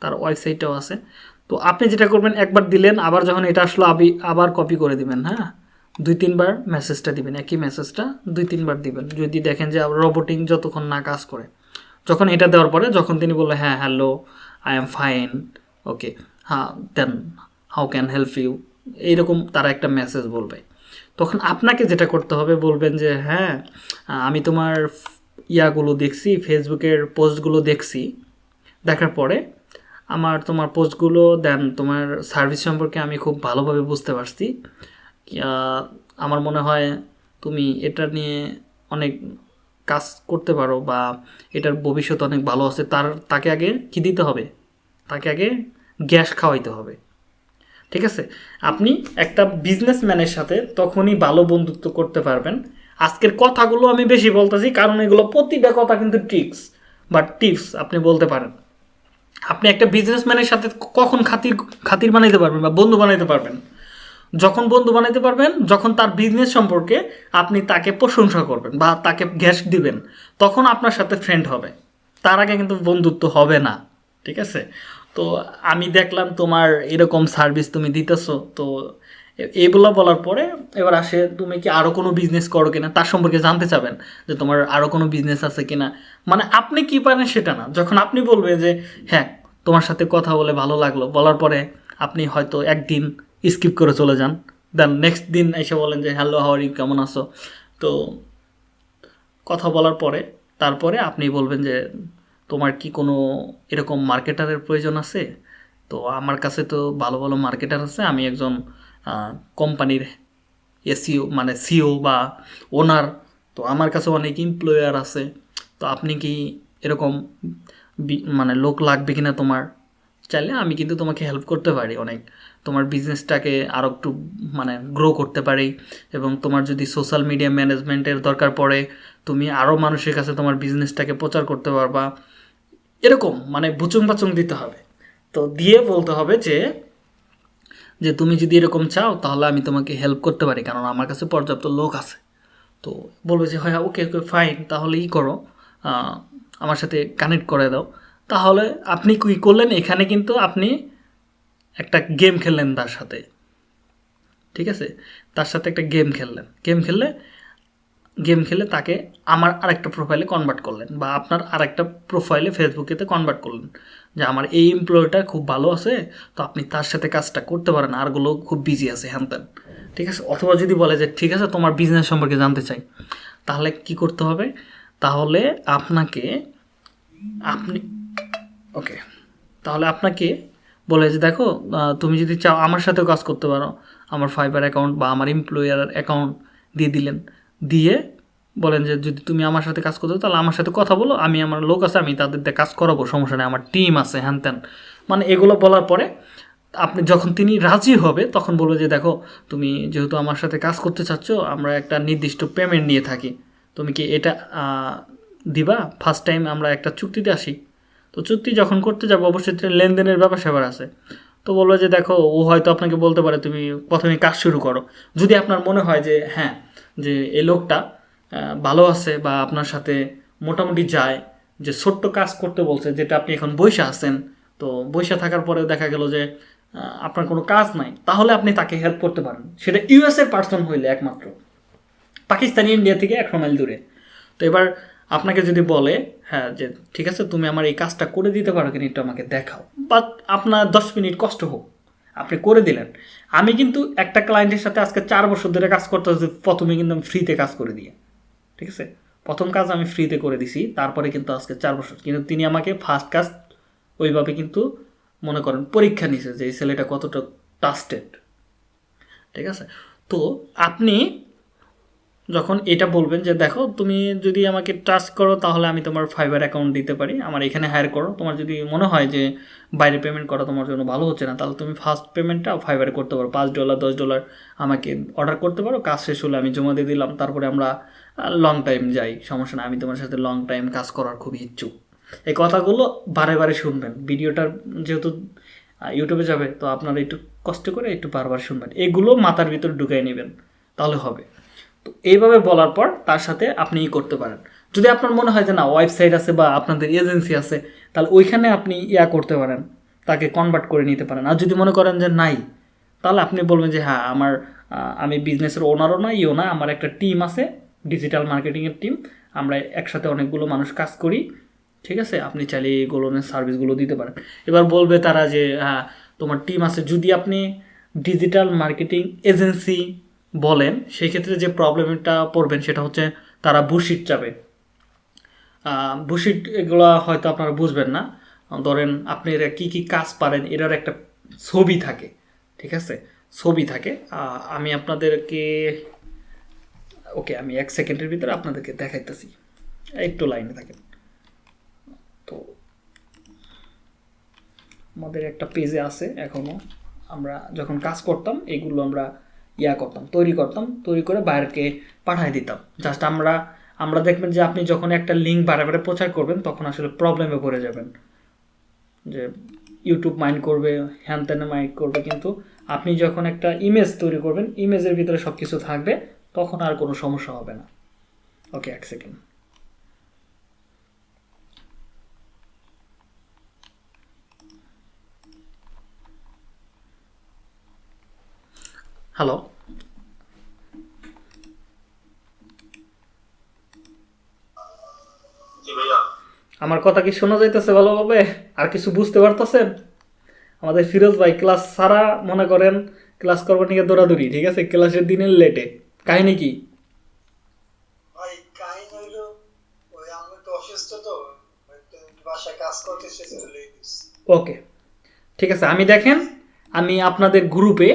তার ওয়েবসাইটটাও আছে। তো আপনি যেটা করবেন, একবার দিলেন, আবার যখন এটা আসলো, আবি, আবার কপি করে দিবেন হ্যাঁ? দুই, তিনবার মেসেজটা দিবেন, একই মেসেজটা দুই, তিনবার দিবেন। যদি দেখেন যে রোবোটিং যতক্ষণ না কাজ করে। যখন এটা দেওয়ার পরে, যখন তিনি বলল হ্যাঁ hello I am fine okay হ্যাঁ then how can help you এইরকম তারা একটা মেসেজ বলবে। তখন আপনাকে যেটা করতে হবে বলবেন যে হ্যাঁ আমি তোমার ইয়াগুলো দেখছি, ফেসবুকের পোস্টগুলো দেখছি। দেখার পরে আমার তোমার পোস্টগুলো, দেন তোমার সার্ভিস সম্পর্কে আমি খুব ভালোভাবে বুঝতে পারছি। আমার মনে হয় তুমি এটা নিয়ে অনেক কাজ করতে পারো বা এটার ভবিষ্যৎ অনেক ভালো আছে। তার, তাকে আগে কি দিতে হবে? তাকে আগে গ্যাস খাওয়াইতে হবে। ঠিক আছে? আপনি একটা বিজনেসম্যানের সাথে তখনই ভালো বন্ধুত্ব করতে পারবেন। আজকের কথাগুলো আমি বেশি বলতেছি, কারণ এগুলো প্রতিটা কথা কিন্তু ট্রিক্স বা টিপস আপনি বলতে পারেন। আপনি একটা বিজনেসম্যানের সাথে কখন খাতির খাতির বানাইতে পারবেন বা বন্ধু বানাইতে পারবেন? যখন বন্ধু বানাইতে পারবেন, যখন তার বিজনেস সম্পর্কে আপনি তাকে প্রশংসা করবেন বা তাকে গ্যাস দিবেন, তখন আপনার সাথে ফ্রেন্ড হবে। তার আগে কিন্তু বন্ধুত্ব হবে না, ঠিক আছে? তো আমি দেখলাম তোমার এরকম সার্ভিস তুমি দিতেছো, তো এ- এইগুলো বলার পরে এবার আসে, তুমি কি আরও কোনো বিজনেস করো কিনা? তার সম্পর্কে জানতে চাবেন যে তোমার আরও কোনো বিজনেস আছে কিনা। মানে আপনি কি পারেন সেটা না। যখন আপনি বলবেন যে হ্যাঁ তোমার সাথে কথা বলে ভালো লাগল, বলার পরে আপনি হয়তো একদিন স্কিপ করে চলে যান। দেন নেক্সট দিন এসে বলেন যে হ্যালো হাওয়ার কেমন আছো? তো কথা বলার পরে, তারপরে আপনি বলবেন যে তোমার কি কোনো এরকম মার্কেটারের প্রয়োজন আছে? তো আমার কাছে তো ভালো ভালো মার্কেটার আছে। আমি একজন কোম্পানির এসিও মানে সিও বা ওনার তো আমার কাছে অনেক এমপ্লয়ার আছে। তো আপনি কি এরকম মানে লোক লাগবে কিনা তোমার? চাইলে আমি কিন্তু তোমাকে হেল্প করতে পারি অনেক। তোমার বিজনেসটাকে আরও একটু মানে গ্রো করতে পারি এবং তোমার যদি সোশ্যাল মিডিয়া ম্যানেজমেন্টের দরকার পড়ে, তুমি আরও মানুষের কাছে তোমার বিজনেসটাকে প্রচার করতে পারবা। এরকম মানে বুচুং বাচুং দিতে হবে। তো দিয়ে বলতে হবে যে যে তুমি যদি এরকম চাও, তাহলে আমি তোমাকে হেল্প করতে পারি, কারণ আমার কাছে পর্যাপ্ত লোক আছে। তো বলবে যে হ্যাঁ ওকে ওকে ফাইন তাহলে ই করো আমার সাথে কানেক্ট করে দাও। তাহলে আপনি কি করলেন? এখানে কিন্তু আপনি একটা গেম খেললেন তার সাথে। ঠিক আছে? তার সাথে একটা গেম খেললেন। গেম খেললে গেম খেলে তাকে আমার আরেকটা প্রোফাইলে কনভার্ট করলেন বা আপনার আরেকটা প্রোফাইলে ফেসবুকেতে কনভার্ট করলেন যে আমার এই এমপ্লয়িটা খুব ভালো আছে, তো আপনি তার সাথে কাজটা করতে পারেন, আরগুলো খুব বিজি আছে, হ্যান ত্যান। ঠিক আছে? অথবা যদি বলে যে, ঠিক আছে, তোমার বিজনেস সম্পর্কে জানতে চাই। তাহলে কি করতে হবে? তাহলে আপনাকে, আপনি ওকে তাহলে আপনাকে বলে যে, দেখো তুমি যদি চাও আমার সাথেও কাজ করতে পারো। আমার ফাইবার অ্যাকাউন্ট বা আমার এমপ্লয়ার অ্যাকাউন্ট দিয়ে দিলেন। দিয়ে বলেন যে, যদি তুমি আমার সাথে কাজ করতে তাহলে আমার সাথে কথা বলো। আমি আমার লোক আছে, আমি তাদের দিয়ে কাজ করাবো, সমস্যা নেই, আমার টিম আছে, হ্যান ত্যান। মানে এগুলো বলার পরে আপনি যখন তিনি রাজি হবে, তখন বলবে যে, দেখো, তুমি যেহেতু আমার সাথে কাজ করতে চাচ্ছ, আমরা একটা নির্দিষ্ট পেমেন্ট নিয়ে থাকি। তুমি কি এটা দিবা? ফার্স্ট টাইম আমরা একটা চুক্তিতে আসি। তো চুক্তি যখন করতে যাব, অবশ্যই লেনদেনের ব্যাপার স্যাপার আছে। তো বলব যে দেখো, ও হয়তো আপনাকে বলতে পারে, তুমি প্রথমে কাজ শুরু করো। যদি আপনার মনে হয় যে হ্যাঁ যে এই লোকটা ভালো আছে বা আপনার সাথে মোটামুটি যায়, যে ছোট্ট কাজ করতে বলছে, যেটা আপনি এখন বৈশা আছেন, তো বৈশা থাকার পরে দেখা গেল যে আপনার কোনো কাজ নাই, তাহলে আপনি তাকে হেল্প করতে পারেন। সেটা ইউএসএর পার্সন হইলে একমাত্র। পাকিস্তানি ইন্ডিয়া থেকে একশো মাইল দূরে। তো এবার আপনাকে যদি বলে হ্যাঁ যে ঠিক আছে, তুমি আমার এই কাজটা করে দিতে পারো কিনা একটু আমাকে দেখাও। বাট আপনার দশ মিনিট কষ্ট হোক, আপনি করে দিলেন। আমি কিন্তু একটা ক্লায়েন্টের সাথে আজকে চার বছর ধরে কাজ করতে হচ্ছে প্রথমে কিন্তু আমি ফ্রিতে কাজ করে দিয়ে। ঠিক আছে? প্রথম কাজ আমি ফ্রিতে করে দিছি, তারপরে কিন্তু আজকে চার বছর। কিন্তু তিনি আমাকে ফার্স্ট কাজ ওইভাবে কিন্তু মনে করেন পরীক্ষা নিছে যে এই ছেলেটা কতটা টাস্টেড ঠিক আছে? তো আপনি যখন এটা বলবেন যে, দেখো, তুমি যদি আমাকে টাচ করো, তাহলে আমি তোমার ফাইবার অ্যাকাউন্ট দিতে পারি। আমার এখানে হায়ার করো। তোমার যদি মনে হয় যে, বাইরে পেমেন্ট করা তোমার জন্য ভালো হচ্ছে না, তাহলে তুমি ফার্স্ট পেমেন্টটা ফাইবারে করতে পারো। পাঁচ ডলার দশ ডলার আমাকে অর্ডার করতে পারো। কাজ শেষ হলে আমি জমা দিয়ে দিলাম। তারপরে আমরা লং টাইম যাই। সমস্যা না, আমি তোমার সাথে লং টাইম কাজ করার খুবই ইচ্ছুক। এই কথাগুলো বারে বারে শুনবেন। ভিডিওটার যেহেতু ইউটিউবে যাবে, তো আপনারা একটু কষ্ট করে একটু বারবার শুনবেন। এগুলো মাথার ভিতর ঢুকাই নেবেন। তাহলে হবে। তো এইভাবে বলার পর তার সাথে আপনি ই করতে পারেন। যদি আপনার মনে হয় যে না ওয়েবসাইট আছে বা আপনাদের এজেন্সি আছে, তাহলে ওইখানে আপনি ইয়া করতে পারেন, তাকে কনভার্ট করে নিতে পারেন। আর যদি মনে করেন যে নাই, তাহলে আপনি বলবেন যে হ্যাঁ আমার আমি বিজনেসের ওনারও না ইও না, আমার একটা টিম আছে ডিজিটাল মার্কেটিংয়ের টিম আমরা একসাথে অনেকগুলো মানুষ কাজ করি, ঠিক আছে? আপনি চাইলে এইগুলো সার্ভিসগুলো দিতে পারেন। এবার বলবে তারা যে হ্যাঁ তোমার টিম আছে। যদি আপনি ডিজিটাল মার্কেটিং এজেন্সি বলেন, সেই ক্ষেত্রে যে প্রবলেমটা পড়বেন সেটা হচ্ছে তারা বুশিট চাবে। বুশিট এগুলো হয়তো আপনারা বুঝবেন না। ধরেন আপনি এরা কী কী কাজ পারেন এটার একটা ছবি থাকে, ঠিক আছে? ছবি থাকে। আমি আপনাদেরকে, ওকে, আমি এক সেকেন্ডের ভিতরে আপনাদেরকে দেখাইতেছি। একটু লাইনে থাকেন। তো, আমাদের একটা পেজে আছে এখনও আমরা যখন কাজ করতাম, এগুলো আমরা ইয়া করতাম, তৈরি করতাম, তৈরি করে বাইরেকে পাঠিয়ে দিতাম। জাস্ট আমরা আমরা দেখবেন যে আপনি যখন একটা লিঙ্ক বারে বারে প্রচার করবেন, তখন আসলে প্রবলেমে পড়ে যাবেন। যে ইউটিউব মাইন্ড করবে হ্যান ত্যানে মাইন্ড করবে, কিন্তু আপনি যখন একটা ইমেজ তৈরি করবেন ইমেজের ভিতরে সব কিছু থাকবে, তখন আর কোনো সমস্যা হবে না। ওকে এক সেকেন্ড হ্যালো আমার কথা কি শোনা যাইতেছে ভালোভাবে? আর কিছু বুঝতে পারতেছেন? আমাদের ফিরোজ ভাই ক্লাস সারা মনে করেন ক্লাস করবার নিয়ে দৌড়াদৌড়ি ঠিক আছে? ক্লাসের দিনের লেটে। কাহিনী কি? ওকে। ঠিক আছে আমি দেখেন আমি আপনাদের গ্রুপে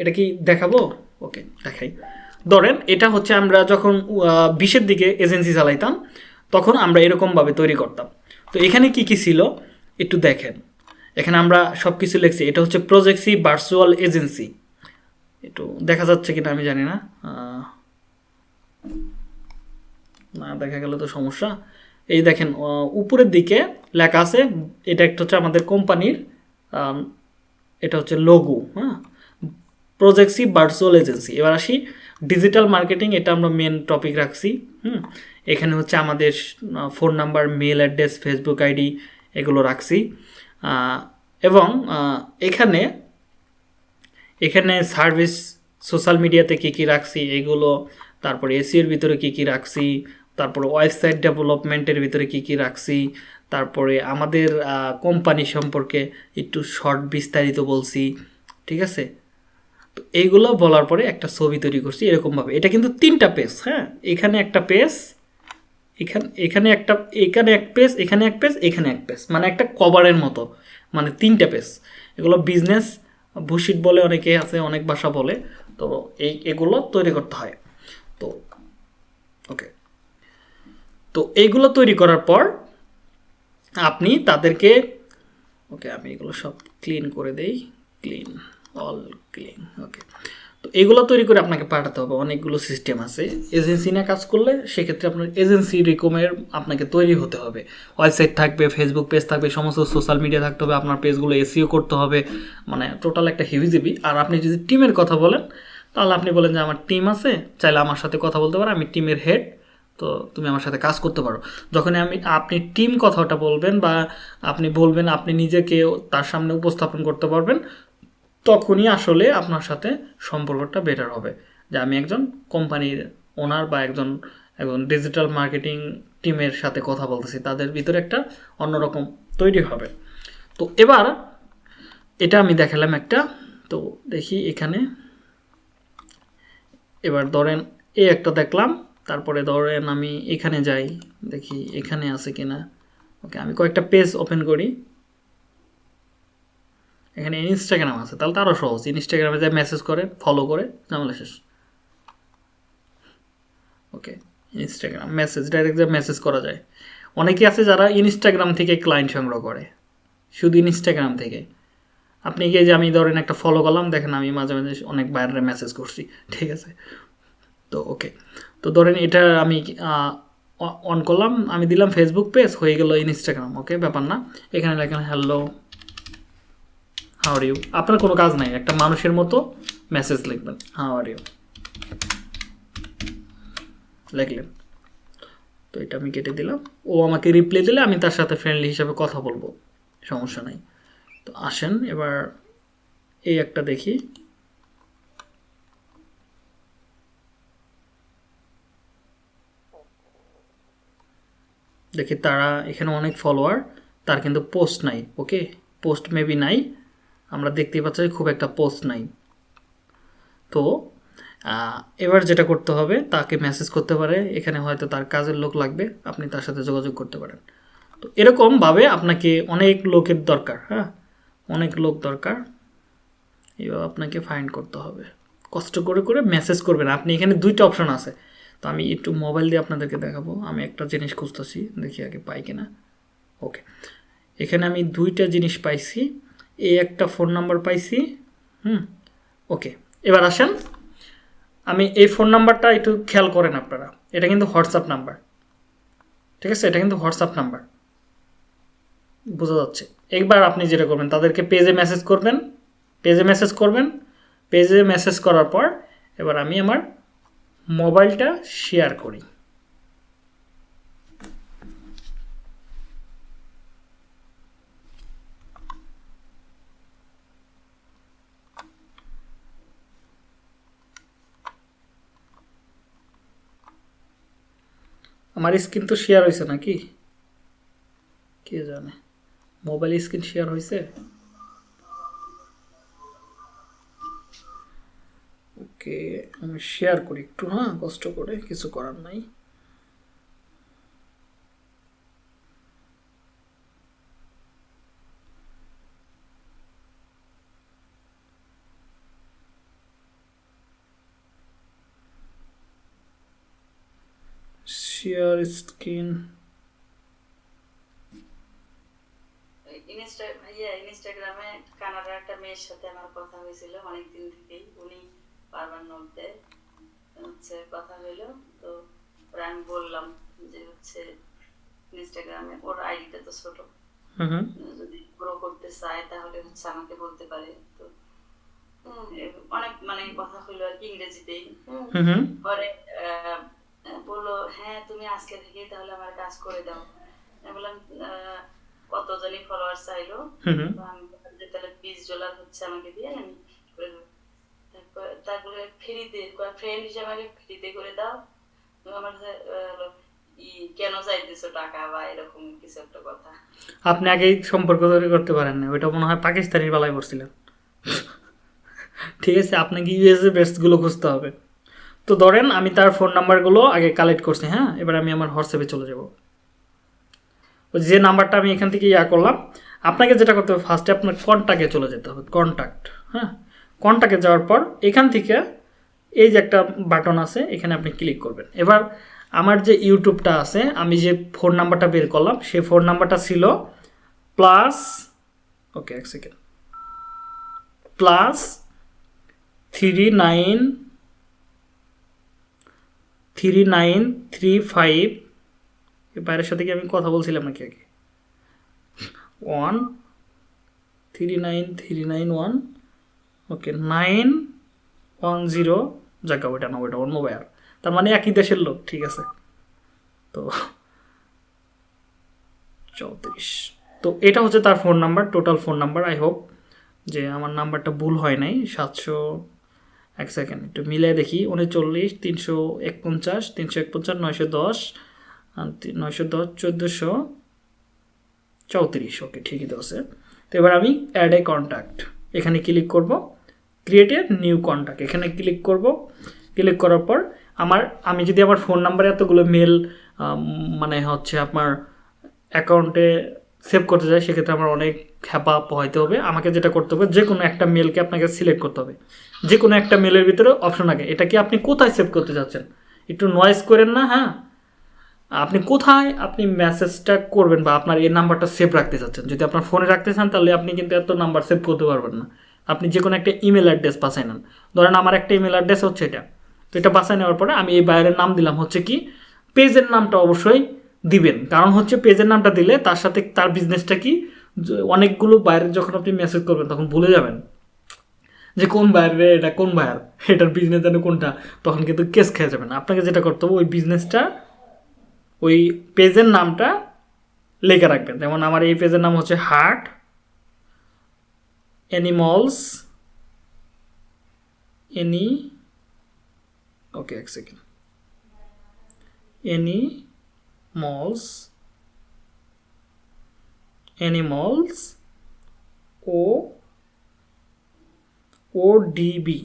এটা কি দেখাবো? ওকে দেখাই। ধরেন এটা হচ্ছে আমরা যখন বিশের দিকে এজেন্সি চালাইতাম তখন আমরা এরকমভাবে তৈরি করতাম। তো এখানে কি কি ছিল? একটু দেখেন। এখানে আমরা সব কিছু লিখছি। এটা হচ্ছে প্রজেক্সি ভার্চুয়াল এজেন্সি একটু দেখা যাচ্ছে কিনা আমি জানি না। না, দেখা গেলে তো সমস্যা। এই দেখেন উপরের দিকে লেখা আছে, এটা একটা হচ্ছে আমাদের কোম্পানির এটা হচ্ছে লোগো হ্যাঁ? প্রজেক্সি ভার্চুয়াল এজেন্সি এবার আসি ডিজিটাল মার্কেটিং এটা আমরা মেন টপিক রাখছি, হুম? এখানে হচ্ছে আমাদের phone number mail address Facebook ID এগুলো রাখছি। এবং এখানে এখানে সার্ভিস সোশ্যাল মিডিয়াতে কী কী রাখছি এগুলো, তারপরে এসিওর ভিতরে কী কী রাখছি, তারপরে ওয়েবসাইট ডেভেলপমেন্টের ভিতরে কী কী রাখছি, তারপরে আমাদের কোম্পানি সম্পর্কে একটু শর্ট বিস্তারিত বলছি, ঠিক আছে? তো এইগুলো বলার পরে একটা ছবি তৈরি করছি এরকমভাবে। এটা কিন্তু তিনটা পেজ হ্যাঁ? এখানে একটা পেজ এখানে এখানে একটা, এখানে এক পেজ, এখানে এক পেজ, এখানে এক পেজ। মানে একটা কভারের মতো। মানে তিনটা পেজ। এগুলো বিজনেস বুশিট বলে অনেকে আছে, অনেক ভাষা বলে। তো এই, এগুলো তৈরি করতে হয়। তো ওকে তো এইগুলো তৈরি করার পর আপনি তাদেরকে ওকে আমি এগুলো সব ক্লিন করে দেই। ক্লিন অল ক্লিন ওকে তো এগুলো তৈরি করে আপনাকে পাঠাতে হবে, অনেকগুলো সিস্টেম আছে। এজেন্সি নিয়ে কাজ করলে সেক্ষেত্রে আপনার এজেন্সি রিকমের আপনাকে তৈরি হতে হবে। ওয়েবসাইট থাকবে ফেসবুক পেজ থাকবে, সমস্ত সোশ্যাল মিডিয়া থাকতে হবে, আপনার পেজগুলো এসিও করতে হবে। মানে টোটাল একটা হিভিজিবি আর আপনি যদি টিমের কথা বলেন, তাহলে আপনি বলেন যে আমার টিম আছে, চাইলে আমার সাথে কথা বলতে পারো আমি টিমের হেড তো তুমি আমার সাথে কাজ করতে পারো। যখন আমি, আপনি টিম কথাটা বলবেন বা আপনি বলবেন, আপনি নিজেকে তার সামনে উপস্থাপন করতে পারবেন তখনই আসলে আপনার সাথে সম্পর্কটা বেটার হবে। যে আমি একজন কোম্পানির ওনার বা একজন একজন ডিজিটাল মার্কেটিং টিমের সাথে কথা বলতেছি, তাদের ভিতরে একটা অন্যরকম তৈরি হবে। তো এবার এটা আমি দেখালাম একটা, তো দেখি এখানে। এবার ধরেন এই একটা দেখলাম, তারপরে ধরেন আমি এখানে যাই, দেখি এখানে আছে কিনা। ওকে আমি কয়েকটা পেজ ওপেন করি। এখানে ইনস্টাগ্রাম আছে, তাহলে তো আরও সহজ। ইনস্টাগ্রামে যায় মেসেজ করে ফলো করে, ঝামেলা শেষ। ওকে ইনস্টাগ্রাম মেসেজ ডাইরেক্ট যা মেসেজ করা যায়। অনেকে আছে যারা ইনস্টাগ্রাম থেকে ক্লায়েন্ট সংগ্রহ করে, শুধু ইনস্টাগ্রাম থেকে। আপনি গিয়ে যে আমি ধরেন একটা ফলো করলাম, দেখেন আমি মাঝে মাঝে অনেক বাইরে মেসেজ করছি, ঠিক আছে? তো ওকে তো ধরেন এটা আমি অন করলাম, আমি দিলাম ফেসবুক পেজ হয়ে গেল ইনস্টাগ্রাম ওকে ব্যাপার না। এখানে লেখেন হ্যালো হাউ আর ইউ আপনার কোনো কাজ নাই, একটা মানুষের মতো মেসেজ লিখবেন। হাউ আর ইউ লিখলেন। তো এটা আমি কেটে দিলাম। ও আমাকে রিপ্লাই দিলে আমি তার সাথে ফ্রেন্ডলি হিসাবে কথা বলব। সমস্যা নাই। তো আসেন, এবার এই একটা দেখি। দেখি তারা এখানে অনেক ফলোয়ার তার কিন্তু পোস্ট নাই ওকে পোস্ট মেবি নাই। আমরা দেখতেই পাচ্ছি খুব একটা পোস্ট নাই। তো এবার যেটা করতে হবে, তাকে মেসেজ করতে পারে, এখানে হয়তো তার কাজের লোক লাগবে, আপনি তার সাথে যোগাযোগ করতে পারেন। তো এরকমভাবে আপনাকে অনেক লোকের দরকার হ্যাঁ? অনেক লোক দরকার, এবার আপনাকে ফাইন্ড করতে হবে। কষ্ট করে করে মেসেজ করবেন। আপনি এখানে দুইটা অপশন আছে। তো আমি একটু মোবাইল দিয়ে আপনাদেরকে দেখাবো। আমি একটা জিনিস খুঁজতেছি, দেখি আগে পাই কিনা। ওকে এখানে আমি দুইটা জিনিস পাইছি। এই একটা ফোন নাম্বার পাইছি, হুম? ওকে এবার আসেন। আমি এই ফোন নাম্বারটা একটু খেয়াল করেন আপনারা। এটা কিন্তু হোয়াটসঅ্যাপ নাম্বার ঠিক আছে? এটা কিন্তু হোয়াটসঅ্যাপ নাম্বার বোঝা যাচ্ছে। একবার আপনি যেটা করবেন, তাদেরকে পেজে মেসেজ করবেন। পেজে মেসেজ করবেন। পেজে মেসেজ করার পর, এবার আমি আমার মোবাইলটা শেয়ার করি। আমার স্ক্রিন তো শেয়ার হয়েছে নাকি? কে জানে? মোবাইল স্ক্রিন শেয়ার হয়েছে ওকে আমি শেয়ার করি একটু হ্যাঁ কষ্ট করে, কিছু করার নাই। স্ক্রিন ইনস্টা ইনস্টাগ্রামে কানাডার একটা মেয়ের সাথে আমার কথা হয়েছিল অনেক থেকেই। উনি বারবার নোট দেয় হচ্ছে কথা হইল। তো ওরা আমি বললাম যে হচ্ছে ইনস্টাগ্রামে ওর আইডিটা তো ছোট। হুম হুম। যদি গ্রো করতে চায় তাহলে হচ্ছে আমাকে বলতে পারে। তো অনেক মানে কথা হইল আর কি ইংরেজিতেই। হুম। হুম। হুম পরে বলল হ্যাঁ তুমি আজকে থেকেই তাহলে আমার কাজ করে দাও। আমি বললাম কতজনই ফলোয়ার চাইলো? আমি তাহলে বিশ ডলার হচ্ছে আমাকে দিয়ে আমি করে দেবো। তারপর তারপরে ফ্রিতে ফ্রেন্ড হিসেবে আমাকে ফ্রিতে করে দাও। আমার কেন চাইতেছো টাকা বা এরকম কিছু একটা কথা? আপনি আগেই সম্পর্ক তৈরি করতে পারেন না ওইটা মনে হয় পাকিস্তানির বেলায় পড়ছিলেন। ঠিক আছে আপনাকে ইউএসএ বেস্টগুলো খুঁজতে হবে। তো ধরেন আমি তার ফোন নাম্বারগুলো আগে কালেক্ট করছি হ্যাঁ? এবার আমি আমার হোয়াটসঅ্যাপে চলে যাব। যে নাম্বারটা আমি এখান থেকে ইয়া করলাম, আপনাকে যেটা করতে হবে ফার্স্টে আপনার কন্ট্যাক্টে চলে যেতে হবে কন্ট্যাক্ট হ্যাঁ? কন্ট্যাক্টে যাওয়ার পর এখান থেকে এই যে একটা বাটন আছে, এখানে আপনি ক্লিক করবেন। এবার আমার যে ইউটিউবটা আছে, আমি যে ফোন নাম্বারটা বের করলাম, সেই ফোন নাম্বারটা ছিল প্লাস ওকে এক second plus three nine three nine three five বাইরের সাথে কি আমি কথা বলছিলাম নাকি আগে? One three nine three nine one okay nine one zero জায়গা ওইটা না, ওইটা অন্য বায়ার তার মানে একই দেশের লোক, ঠিক আছে? তো চৌত্রিশ। তো এটা হচ্ছে তার phone number total phone number I hope যে আমার নাম্বারটা ভুল হয় নাই, সাতশো এক সেকেন্ড একটু মিলে দেখি। উনচল্লিশ, তিনশো একপঞ্চাশ তিনশো একপঞ্চাশ, নয়শো দশ নয়শো দশ, চোদ্দোশো চৌত্রিশ। ওকে ঠিকই তো আছে। তো এবার আমি অ্যাড এ কন্ট্যাক্ট এখানে ক্লিক করব। ক্রিয়েট এ নিউ কন্ট্যাক্ট এখানে ক্লিক করব। ক্লিক করার পর আমার, আমি যদি আমার ফোন নাম্বারে এতগুলো মেল মানে হচ্ছে আপনার অ্যাকাউন্টে সেভ করতে চাই, সেক্ষেত্রে আমার অনেক খ্যাপা পোহাইতে হবে। আমাকে যেটা করতে হবে যে কোনো একটা মেলকে আপনাকে সিলেক্ট করতে হবে। যে কোনো একটা মেলের ভিতরে অপশন আগে। এটা কি আপনি কোথায় সেভ করতে চাচ্ছেন একটু নয়েজ করেন না হ্যাঁ? আপনি কোথায় আপনি মেসেজটা করবেন বা আপনার এই নাম্বারটা সেভ রাখতে চাচ্ছেন যদি আপনার ফোনে রাখতে চান, তাহলে আপনি কিন্তু এত নাম্বার সেভ করতে পারবেন না। আপনি যে কোনো একটা ইমেল অ্যাড্রেস বাছাই নেন। ধরেন আমার একটা ইমেল অ্যাড্রেস হচ্ছে এটা। তো এটা বাছাই নেওয়ার পরে আমি এই বাইরের নাম দিলাম। হচ্ছে কি পেজের নামটা অবশ্যই দিবেন। কারণ হচ্ছে পেজের নামটা দিলে তার সাথে তার বিজনেসটা কি অনেকগুলো বাইরে যখন আপনি মেসেজ করবেন, তখন ভুলে যাবেন। যে কোন বাইরে রে, এটা কোন বাইর? এটার বিজনেস জানে কোনটা? তখন কিন্তু কেস খেয়ে যাবেন আপনাকে যেটা করতে হবে, ওই বিজনেসটা ওই পেজের নামটা লেখা রাখবেন। যেমন আমার এই পেজের নাম হচ্ছে হার্ট অ্যানিমলস এনি ওকে এক সেকেন্ড এনি এনিমলস অ্যানিমলস ও ও ডিবি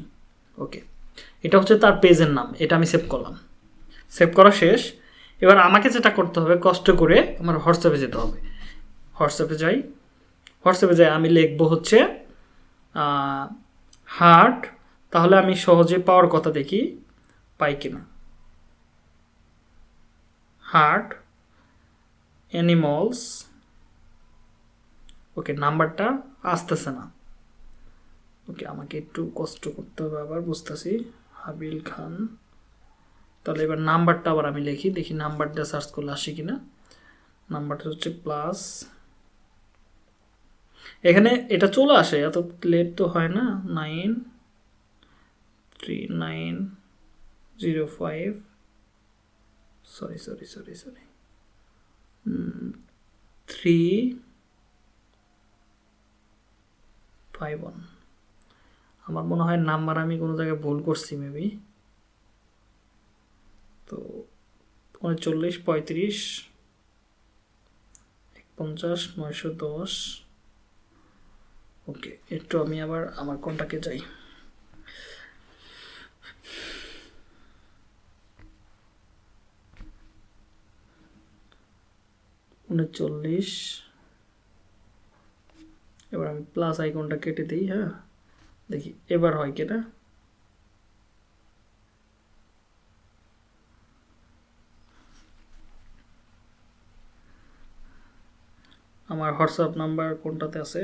ওকে এটা হচ্ছে তার পেজের নাম, এটা আমি সেভ করলাম। সেভ করা শেষ। এবার আমাকে যেটা করতে হবে, কষ্ট করে আমার হোয়াটসঅ্যাপে যেতে হবে। হোয়াটসঅ্যাপে যাই। হোয়াটসঅ্যাপে যাই, আমি লিখব হচ্ছে হার্ট তাহলে আমি সহজে পাওয়ার কথা দেখি, পাই কিনা। হার্ট অ্যানিমলস ওকে নাম্বারটা আসতেছে না। ওকে আমাকে একটু কষ্ট করতে হবে আবার, বুঝতেছি। হাবিল খান। তাহলে এবার নাম্বারটা আবার আমি লিখি, দেখি নাম্বারটা সার্চ করলে আসে কিনা। নাম্বারটা হচ্ছে প্লাস এখানে এটা চলে আসে, এত লেট তো হয় না। Nine three nine zero five sorry sorry sorry sorry three five one আমার মনে হয় নাম্বার আমি কোনো জায়গায় ভুল করছি মেবি তো উনচল্লিশ পঁয়ত্রিশ পঞ্চাশ নয়শো দশ। ওকে একটু আমি আবার আমার কোনটাকে যাই। উনচল্লিশ এবার আমি প্লাস আইকনটা কেটে দিই হ্যাঁ? দেখি, এবার হয় কিনা আমার হোয়াটসঅ্যাপ নাম্বার কোনটাতে আছে?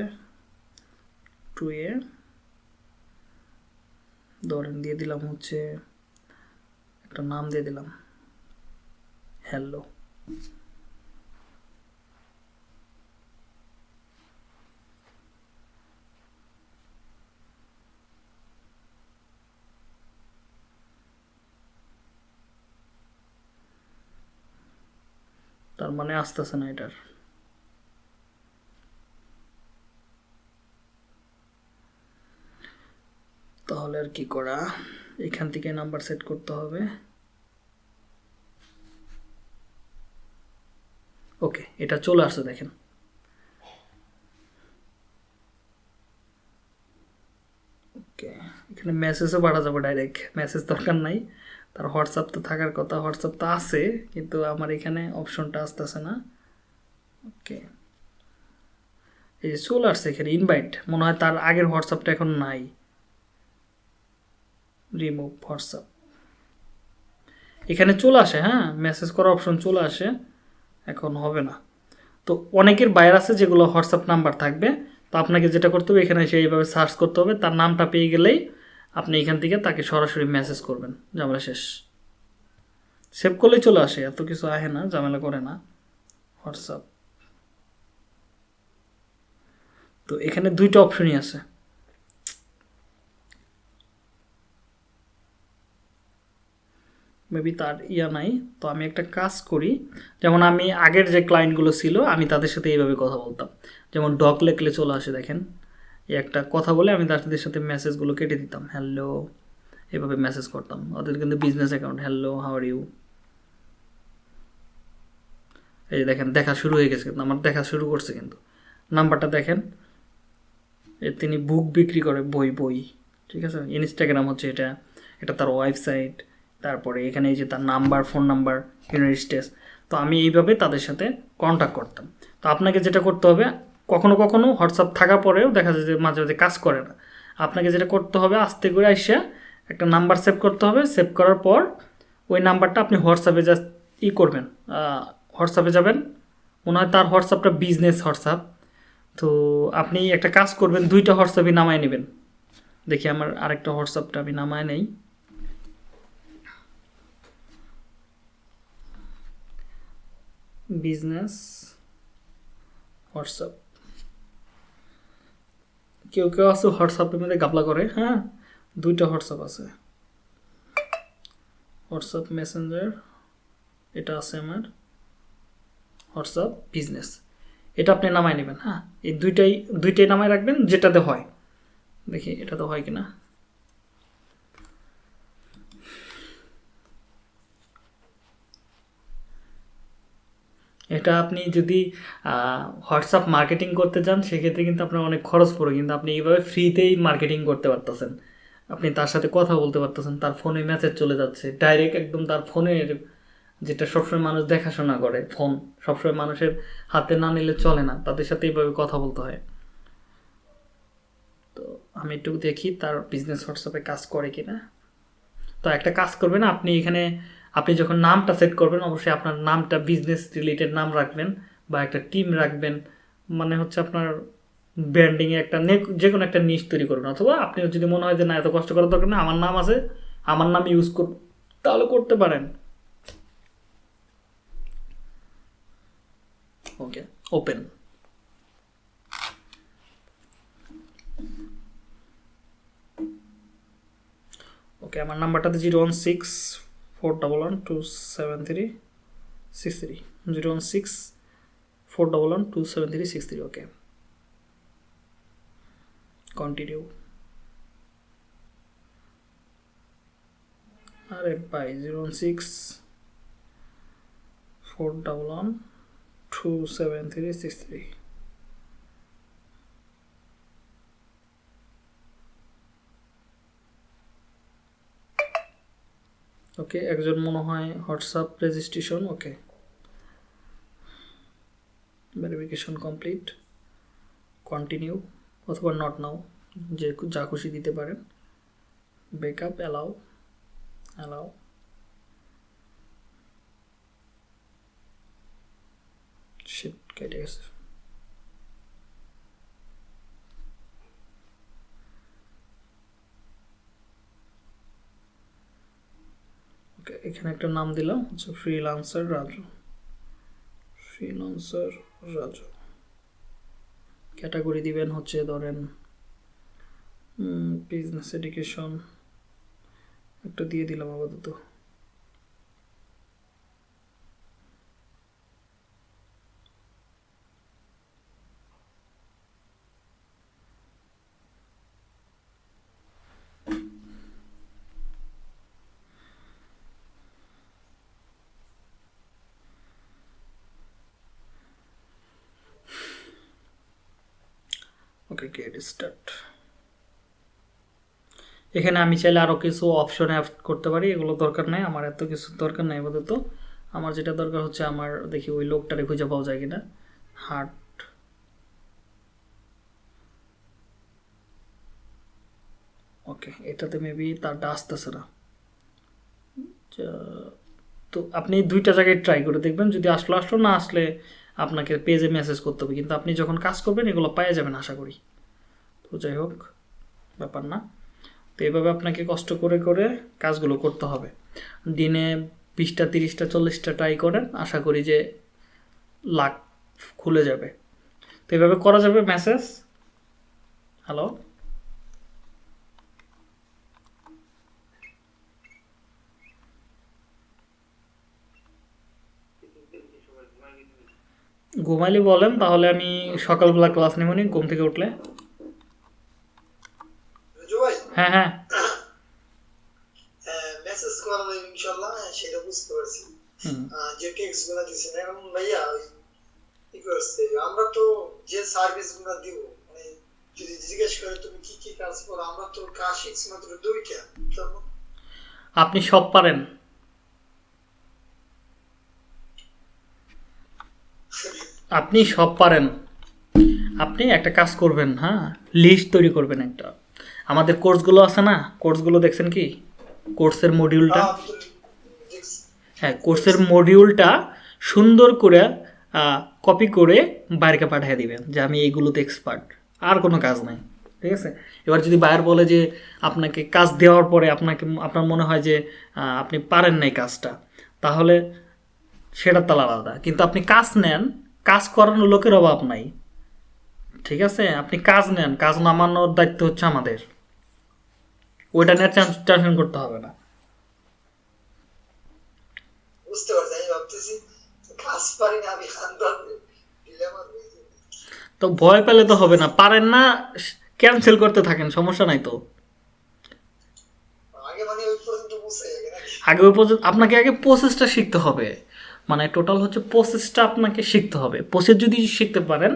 টু এ ধরেন, দিয়ে দিলাম হচ্ছে, একটা নাম দিয়ে দিলাম। হ্যালো তার মানে আসতেছে না এটার। তাহলে আর কি করা? এখান থেকে নাম্বার সেট করতে হবে। ওকে, এটা চলে আসছে দেখেন। ওকে, এখানে মেসেজও পাঠা যাবে ডাইরেক্ট মেসেজ দরকার নাই। তার হোয়াটসঅ্যাপ তো থাকার কথা হোয়াটসঅ্যাপ তো আছে, কিন্তু আমার এখানে অপশনটা আসতেছে না। ওকে এই যে চলে আসছে এখানে ইনভাইট মনে হয় তার আগের হোয়াটসঅ্যাপটা এখন নাই। রিমুভ হোয়াটসঅ্যাপ এখানে চলে আসে হ্যাঁ? মেসেজ করার অপশন চলে আসে, এখন হবে না। তো অনেকের বাইরে আছে যেগুলো হোয়াটসঅ্যাপ নাম্বার থাকবে, তো আপনাকে যেটা করতে হবে, এখানে এসে এইভাবে সার্চ করতে হবে, তার নামটা পেয়ে গেলেই আপনি এখান থেকে তাকে সরাসরি মেসেজ করবেন, ঝামেলা শেষ। সেভ করলেই চলে আসে, এত কিছু আহে না, ঝামেলা করে না। হোয়াটসঅ্যাপ তো এখানে দুইটা অপশনই আছে। মেবি তার ইয়া নাই, তো আমি একটা কাজ করি, যেমন আমি আগের যে ক্লায়েন্টগুলো ছিল, আমি তাদের সাথে এইভাবে কথা বলতাম। যেমন ডক লেখলে চলে আসে, দেখেন। একটা কথা বলে আমি তাদের সাথে মেসেজগুলো কেটে দিতাম। হ্যালো এভাবে মেসেজ করতাম। ওদের কিন্তু business account hello how are you এই যে দেখেন, দেখা শুরু হয়ে গেছে কিন্তু, আমার দেখা শুরু করছে কিন্তু। নাম্বারটা দেখেন, এ তিনি বুক বিক্রি করে বই বই, ঠিক আছে? ইনস্টাগ্রাম হচ্ছে এটা এটা তার ওয়েবসাইট তারপরে এখানে এই যে তার number phone number United States তো আমি এইভাবে তাদের সাথে কন্ট্যাক্ট করতাম। তো আপনাকে যেটা করতে হবে কখনো কখনো হোয়াটসঅ্যাপ থাকা পরেও দেখা যায় যে মাঝে মাঝে কাজ করে না। আপনাকে যেটা করতে হবে, আস্তে করে আইসা একটা নাম্বার সেভ করতে হবে। সেভ করার পর ওই নাম্বারটা আপনি হোয়াটসঅ্যাপে জাস্ট ই করবেন। হোয়াটসঅ্যাপে যাবেন। মনে হয় তার হোয়াটসঅ্যাপটা বিজনেস হোয়াটসঅ্যাপ। তো আপনি একটা কাজ করবেন, দুইটা হোয়াটসঅ্যাপই নামায় নেবেন। দেখি আমার আরেকটা হোয়াটসঅ্যাপটা আমি নামায় নেই। Business WhatsApp. কেউ কেউ আছে হোয়াটসঅ্যাপের মধ্যে গাবলা করে হ্যাঁ? দুইটা হোয়াটসঅ্যাপ আছে। হোয়াটসঅ্যাপ মেসেঞ্জার এটা আছে আমার। হোয়াটসঅ্যাপ বিজনেস এটা আপনি নামায় নেবেন হ্যাঁ? এই দুইটাই দুইটাই নামায় রাখবেন, যেটাতে হয়। দেখি, এটাতে হয় কিনা? এটা আপনি যদি হোয়াটসঅ্যাপ মার্কেটিং করতে চান, সেক্ষেত্রে কিন্তু আপনার অনেক খরচ পড়ে কিন্তু আপনি এইভাবে ফ্রিতেই মার্কেটিং করতে পারতেছেন। আপনি তার সাথে কথা বলতে পারতেছেন, তার ফোনে মেসেজ চলে যাচ্ছে। ডাইরেক্ট একদম তার ফোনের, যেটা সবসময় মানুষ দেখাশোনা করে, ফোন। সবসময় মানুষের হাতে না নিলে চলে না। তাদের সাথে এইভাবে কথা বলতে হয়। তো আমি একটু দেখি তার বিজনেস হোয়াটসঅ্যাপে কাজ করে কিনা। তো একটা কাজ করবেন, আপনি এখানে আপনি যখন নামটা সেট করবেন, অবশ্যই আপনার নামটা বিজনেস রিলেটেড নাম রাখবেন বা একটা টিম রাখবেন। মানে হচ্ছে আপনার ব্র্যান্ডিংয়ে একটা যে কোনো একটা নিশ তৈরি করবেন। অথবা আপনি যদি মনে হয় যে, না, এত কষ্ট করার দরকার না আমার নাম আছে, আমার নাম ইউজ করব, তাহলে করতে পারেন। ওকে ওপেন ওকে আমার নাম্বারটাতে zero one six four double one two seven three six three zero one six four double one two seven three six three okay continue আরে ভাই zero one six four double one two seven three six three ওকে একজন মনে হয় WhatsApp registration okay verification complete continue অথবা not now যে যা খুশি দিতে পারেন। বেকআপ অ্যালাউ অ্যালাউ শিট কেটে গেছে। এখানে একটা নাম দিলাম হচ্ছে freelancer Raju. Freelancer Raju. Category দিবেন হচ্ছে ধরেন বিজনেস এডুকেশন একটা দিয়ে দিলাম আপাতত ওকে গেট স্টার্ট এখানে আমি চাইলে আরও কিছু অপশন অ্যাড করতে পারি, এগুলো দরকার নেই, আমার এত কিছু দরকার নেই আপাতত। আমার যেটা দরকার হচ্ছে আমার, দেখি ওই লোকটারে খুঁজে পাওয়া যায় কিনা। হার্ট ওকে এটাতে মেবি তারটা আসতেছে না। তো আপনি দুইটা জায়গায় ট্রাই করে দেখবেন, যদি আসলো আসলো, না আসলে আপনাকে পেজে মেসেজ করতে হবে। কিন্তু আপনি যখন কাজ করবেন, এগুলো পেয়ে যাবেন আশা করি। তো যাই হোক, ব্যাপার না। তো এভাবে আপনাকে কষ্ট করে করে কাজগুলো করতে হবে। দিনে বিশটা, তিরিশটা, চল্লিশটা ট্রাই করেন, আশা করি যে লাখ খুলে যাবে। তো এভাবে করা যাবে মেসেজ হ্যালো ঘুমাইলে বলেন, তাহলে আমি সকালবেলা ক্লাস নেব নি, ঘুম থেকে উঠলে। হ্যাঁ হ্যাঁ। মেসেজ করা যাবে ইনশাল্লাহ হ্যাঁ, সেটা বুঝতে পারছি। যে টেক্সটগুলা দিচ্ছেন এখন ভাইয়া কি করছে আমরা তো যে সার্ভিসগুলা দিব মানে যদি জিজ্ঞেস করে তুমি কি কি কাজ করো আমরা তো কাজ শিখছি মাত্র দুইটা আপনি সব পারেন। আপনি সব পারেন। আপনি একটা কাজ করবেন হ্যাঁ লিস্ট তৈরি করবেন একটা। আমাদের কোর্সগুলো আছে না? কোর্সগুলো দেখছেন কি? কোর্সের মডিউলটা। হ্যাঁ কোর্সের মডিউলটা সুন্দর করে কপি করে বাইরেকে পাঠিয়ে দিবেন যে আমি এইগুলোতে এক্সপার্ট আর কোনো কাজ নাই ঠিক আছে? এবার যদি বায়ার বলে যে আপনাকে কাজ দেওয়ার পরে আপনাকে আপনার মনে হয় যে আপনি পারেন নাই কাজটা তাহলে সেটা তালা আলাদা। কিন্তু আপনি কাজ নেন কাজ করানোর লোকের অভাব নাই ঠিক আছে? আপনি কাজ নেন কাজ নামানোর দায়িত্ব হচ্ছে আমাদের। ওইটা নিয়ে টেনশন করতে হবে না। বুঝতে পারছি আমি ভাবতেছি কাজ পারি না আমি খান তো ভয় পেলে তো হবে না পারেন না ক্যান্সেল করতে থাকেন সমস্যা নাই তো। আগে মানে ওই আপনাকে আগে প্রসেসটা শিখতে হবে। মানে টোটাল হচ্ছে প্রসেসটা আপনাকে শিখতে হবে। প্রসেস যদি শিখতে পারেন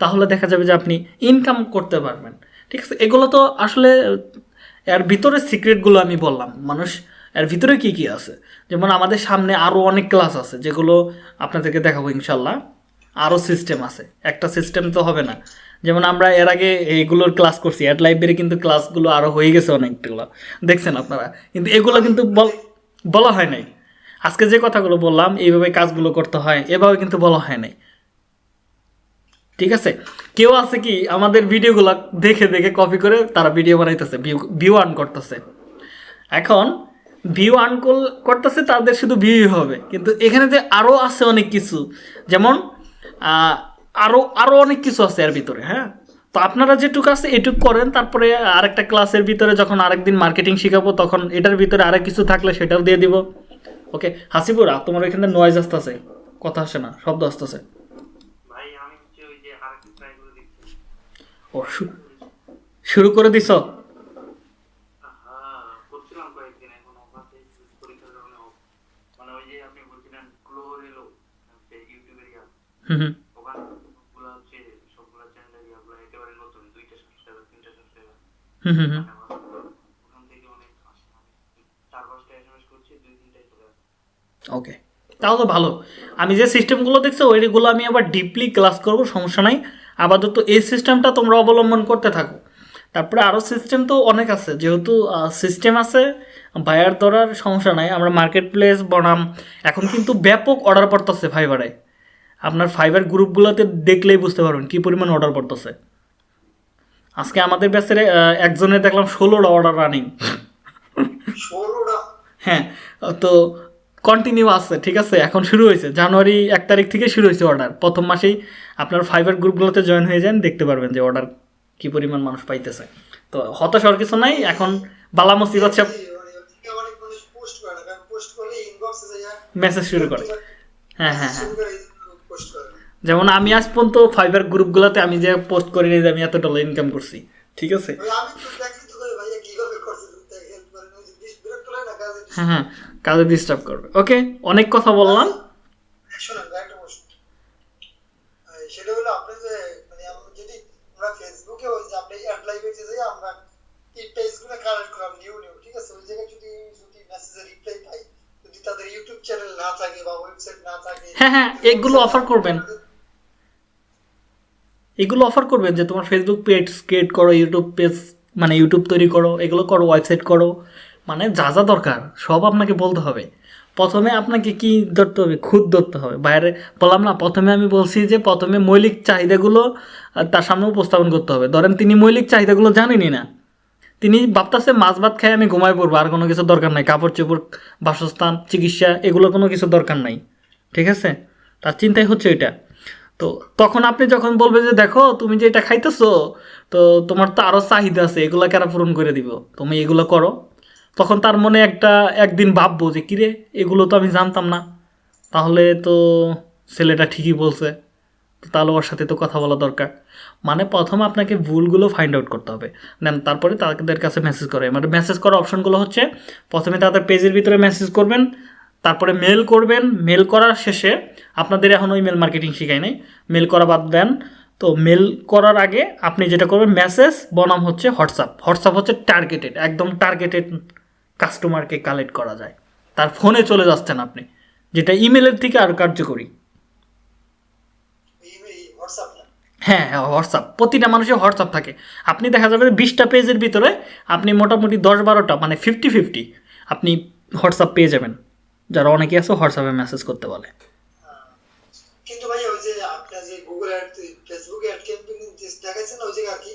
তাহলে দেখা যাবে যে আপনি ইনকাম করতে পারবেন। ঠিক আছে এগুলো তো আসলে এর ভিতরে সিক্রেটগুলো আমি বললাম। মানুষ, এর ভিতরে কি কি আছে? যেমন আমাদের সামনে আরও অনেক ক্লাস আছে, যেগুলো আপনাদেরকে দেখাবো ইনশাল্লাহ। আরও সিস্টেম আছে। একটা সিস্টেম তো হবে না। যেমন আমরা এর আগে এইগুলোর ক্লাস করছি। অ্যাড লাইব্রেরি কিন্তু ক্লাসগুলো আরও হয়ে গেছে অনেকগুলো। দেখছেন আপনারা? কিন্তু এগুলো কিন্তু বল হয় নাই। আজকে যে কথাগুলো বললাম, এইভাবে কাজগুলো করতে হয়, এভাবে কিন্তু বলা হয় নাই। ঠিক আছে? কেউ আছে কি আমাদের ভিডিওগুলো দেখে দেখে কপি করে তারা ভিডিও বানাইতেছে ভিউ আর্ন করতেছে। এখন ভিউ আর্ন করতেছে তাদের শুধু ভিউ হবে। কিন্তু এখানে যে আরও আছে অনেক কিছু, যেমন আরও আরও অনেক কিছু আছে এর ভিতরে হ্যাঁ? তো আপনারা যেটুকু আছে এটুক করেন, তারপরে আরেকটা ক্লাসের ভিতরে যখন আরেকদিন মার্কেটিং শেখাবো, তখন এটার ভিতরে আরেক কিছু থাকলে সেটাও দিয়ে দিব। ওকে হাসিপুরা তোমার এখানে নয়েজ আসতেছে, কথা আসে না, শব্দ আসতেছে ভাই আমি হচ্ছে ওই যে আরেকটা ট্রাই করে দেখছি ও শু- শুরু করে দিছ হ্যাঁ করছিলাম কয়েকদিন এখন অফাতে পরীক্ষার কারণে off। মানে ওই যে আপনি বলছিলেন ক্লোর এলো হচ্ছে করে ইয়া হুম হুম। ওকে তাও তো ভালো। আমি যে সিস্টেমগুলো দেখছ ওইগুলো আমি আবার ডিপলি ক্লাস করব সমস্যা নাই। আপাতত এই সিস্টেমটা তোমরা অবলম্বন করতে থাকো। তারপরে আরও সিস্টেম তো অনেক আছে যেহেতু সিস্টেম আছে বায়ার ধরার সমস্যা নাই আমরা মার্কেট প্লেস বনাম। এখন কিন্তু ব্যাপক অর্ডার পড়তেছে ফাইবারে আপনার ফাইবার গ্রুপগুলোতে দেখলেই বুঝতে পারবেন কী পরিমাণ অর্ডার পড়তেছে। আজকে আমাদের ব্যাচের একজনের দেখলাম ষোলোটা অর্ডার রানিং ষোলোটা? হ্যাঁ তো কন্টিনিউ আছে ঠিক আছে? এখন শুরু হয়েছে। জানুয়ারি এক তারিখ থেকে শুরু হয়েছে অর্ডার প্রথম মাসেই আপনার ফাইবার গ্রুপগুলোতে জয়েন হয়ে যান দেখতে পারবেন যে অর্ডার কী পরিমাণ মানুষ পাইতেছে। তো হতাশ হওয়ার কিছু নাই এখন বালা মুসিবত সব ইনবক্সে যায় মেসেজ শুরু করে। হ্যাঁ হ্যাঁ হ্যাঁ। যেমন আমি আজ পর্যন্ত ফাইবার গ্রুপগুলোতে আমি যে পোস্ট করি যে আমি এত ডলার ইনকাম করছি ঠিক আছে? ওই আমি তো দেখি তো করে ভাইয়া কীভাবে করছে হেল্প করে না যে বিশ বিরক্ত লাগে না কাজে হ্যাঁ হ্যাঁ। কাজে ডিস্টার্ব করবে। ওকে অনেক কথা বললাম। শোনেন ভাই একটা প্রশ্ন। এই সেটা হলো আপনি যে মানে আমরা যদি আমরা ফেসবুকে ওই যে আপনি অ্যাড লাইভে যে যাই আমরা এই পেজগুলো কালেক্ট করলাম নিউ নিউ ঠিক আছে? ওই জায়গায় যদি যদি মেসেজে রিপ্লাই পাই যদি তাদের ইউটিউব চ্যানেল না থাকে বা ওয়েবসাইট না থাকে হ্যাঁ, হ্যাঁ, এগুলো offer করবেন। এগুলো অফার করবেন যে তোমার ফেসবুক পেজ ক্রিয়েট করো ইউটিউব পেজ মানে ইউটিউব তৈরি করো এগুলো করো ওয়েবসাইট করো। মানে যা যা দরকার, সব আপনাকে বলতে হবে। প্রথমে আপনাকে কি ধরতে হবে? খুদ ধরতে হবে। বাইরে বললাম না, প্রথমে আমি বলছি যে প্রথমে মৌলিক চাহিদাগুলো তার সামনে উপস্থাপন করতে হবে। ধরেন তিনি মৌলিক চাহিদাগুলো জানেনই না। তিনি ভাবতেছে মাছ ভাত খাই আমি ঘুমাই পড়ব, আর কোনো কিছু দরকার নাই। কাপড় চোপড়, বাসস্থান, চিকিৎসা, এগুলো কোনো কিছু দরকার নাই। ঠিক আছে? তার চিন্তাই হচ্ছে এটা। তো তখন আপনি যখন বলবে যে, দেখো, তুমি যে এটা খাইতেছো, তো তোমার তো আরও চাহিদা আছে এগুলো কেন পূরণ করে দিব। তুমি এগুলো করো। তখন তার মনে একটা, একদিন ভাববো যে, কিরে, এগুলো তো আমি জানতাম না। তাহলে তো ছেলেটা ঠিকই বলছে। তাহলে ওর সাথে তো কথা বলা দরকার। মানে প্রথম আপনাকে ভুলগুলো ফাইন্ড আউট করতে হবে। দেন তারপরে তাদের কাছে মেসেজ করে। মানে মেসেজ করার অপশনগুলো হচ্ছে, প্রথমে তাদের পেজের ভিতরে মেসেজ করবেন, তারপরে মেল করবেন। মেল করার শেষে আপনাদের এখন ওই মেল মার্কেটিং শেখায় নাই। মেল করা বাদ দেন। তো মেল করার আগে আপনি যেটা করবেন মেসেজ বনাম হচ্ছে হোয়াটসঅ্যাপ হোয়াটসঅ্যাপ হচ্ছে টার্গেটেড একদম টার্গেটেড কাস্টমারকে কালেক্ট করা যায়। তার ফোনে চলে যাচ্ছেন আপনি, যেটা ইমেলের থেকে আরও কার্যকরী। হ্যাঁ হ্যাঁ হোয়াটসঅ্যাপ প্রতিটা মানুষের হোয়াটসঅ্যাপ থাকে। আপনি দেখা যাবে বিশটা পেজের ভিতরে আপনি মোটামুটি দশ বারোটা মানে ফিফটি ফিফটি আপনি হোয়াটসঅ্যাপ পেয়ে যাবেন। যারা অনেকে আছে হোয়াটসঅ্যাপে মেসেজ করতে বলে। কিন্তু ভাই, ওই যে যে Google ad Facebook ad campaign ওই জায়গায় আর কি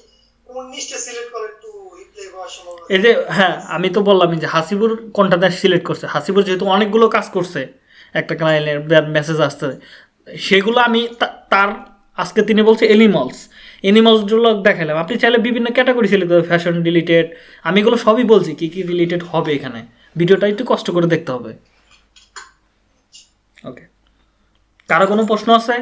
উনিশটা সিলেক্ট করে একটু এই যে হ্যাঁ আমি তো বললামই যে হাসিবুর কোনটা দেশ সিলেক্ট করছে? হাসিবুর যেহেতু অনেকগুলো কাজ করছে, একটা ক্লায়েন্টের মেসেজ আসছে, সেগুলো আমি তার, আজকে তিনি বলছে এনিমলস এনিমলসগুলো দেখালাম আপনি চাইলে বিভিন্ন ক্যাটাগরি সিলেক্ট করবেন ফ্যাশন রিলেটেড আমি এগুলো সবই বলছি, কী কী রিলেটেড হবে এখানে। ভিডিওটা একটু কষ্ট করে দেখতে হবে। ওকে কারও কোনো প্রশ্ন আছে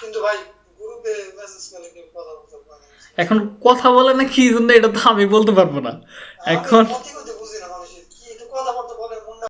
কিন্তু ভাই গ্রুপে মেসেজ করে কেউ কথা বলতে পারে না। এখন কথা বলে না কি জন্য এটা তো আমি বলতে পারব না। এখন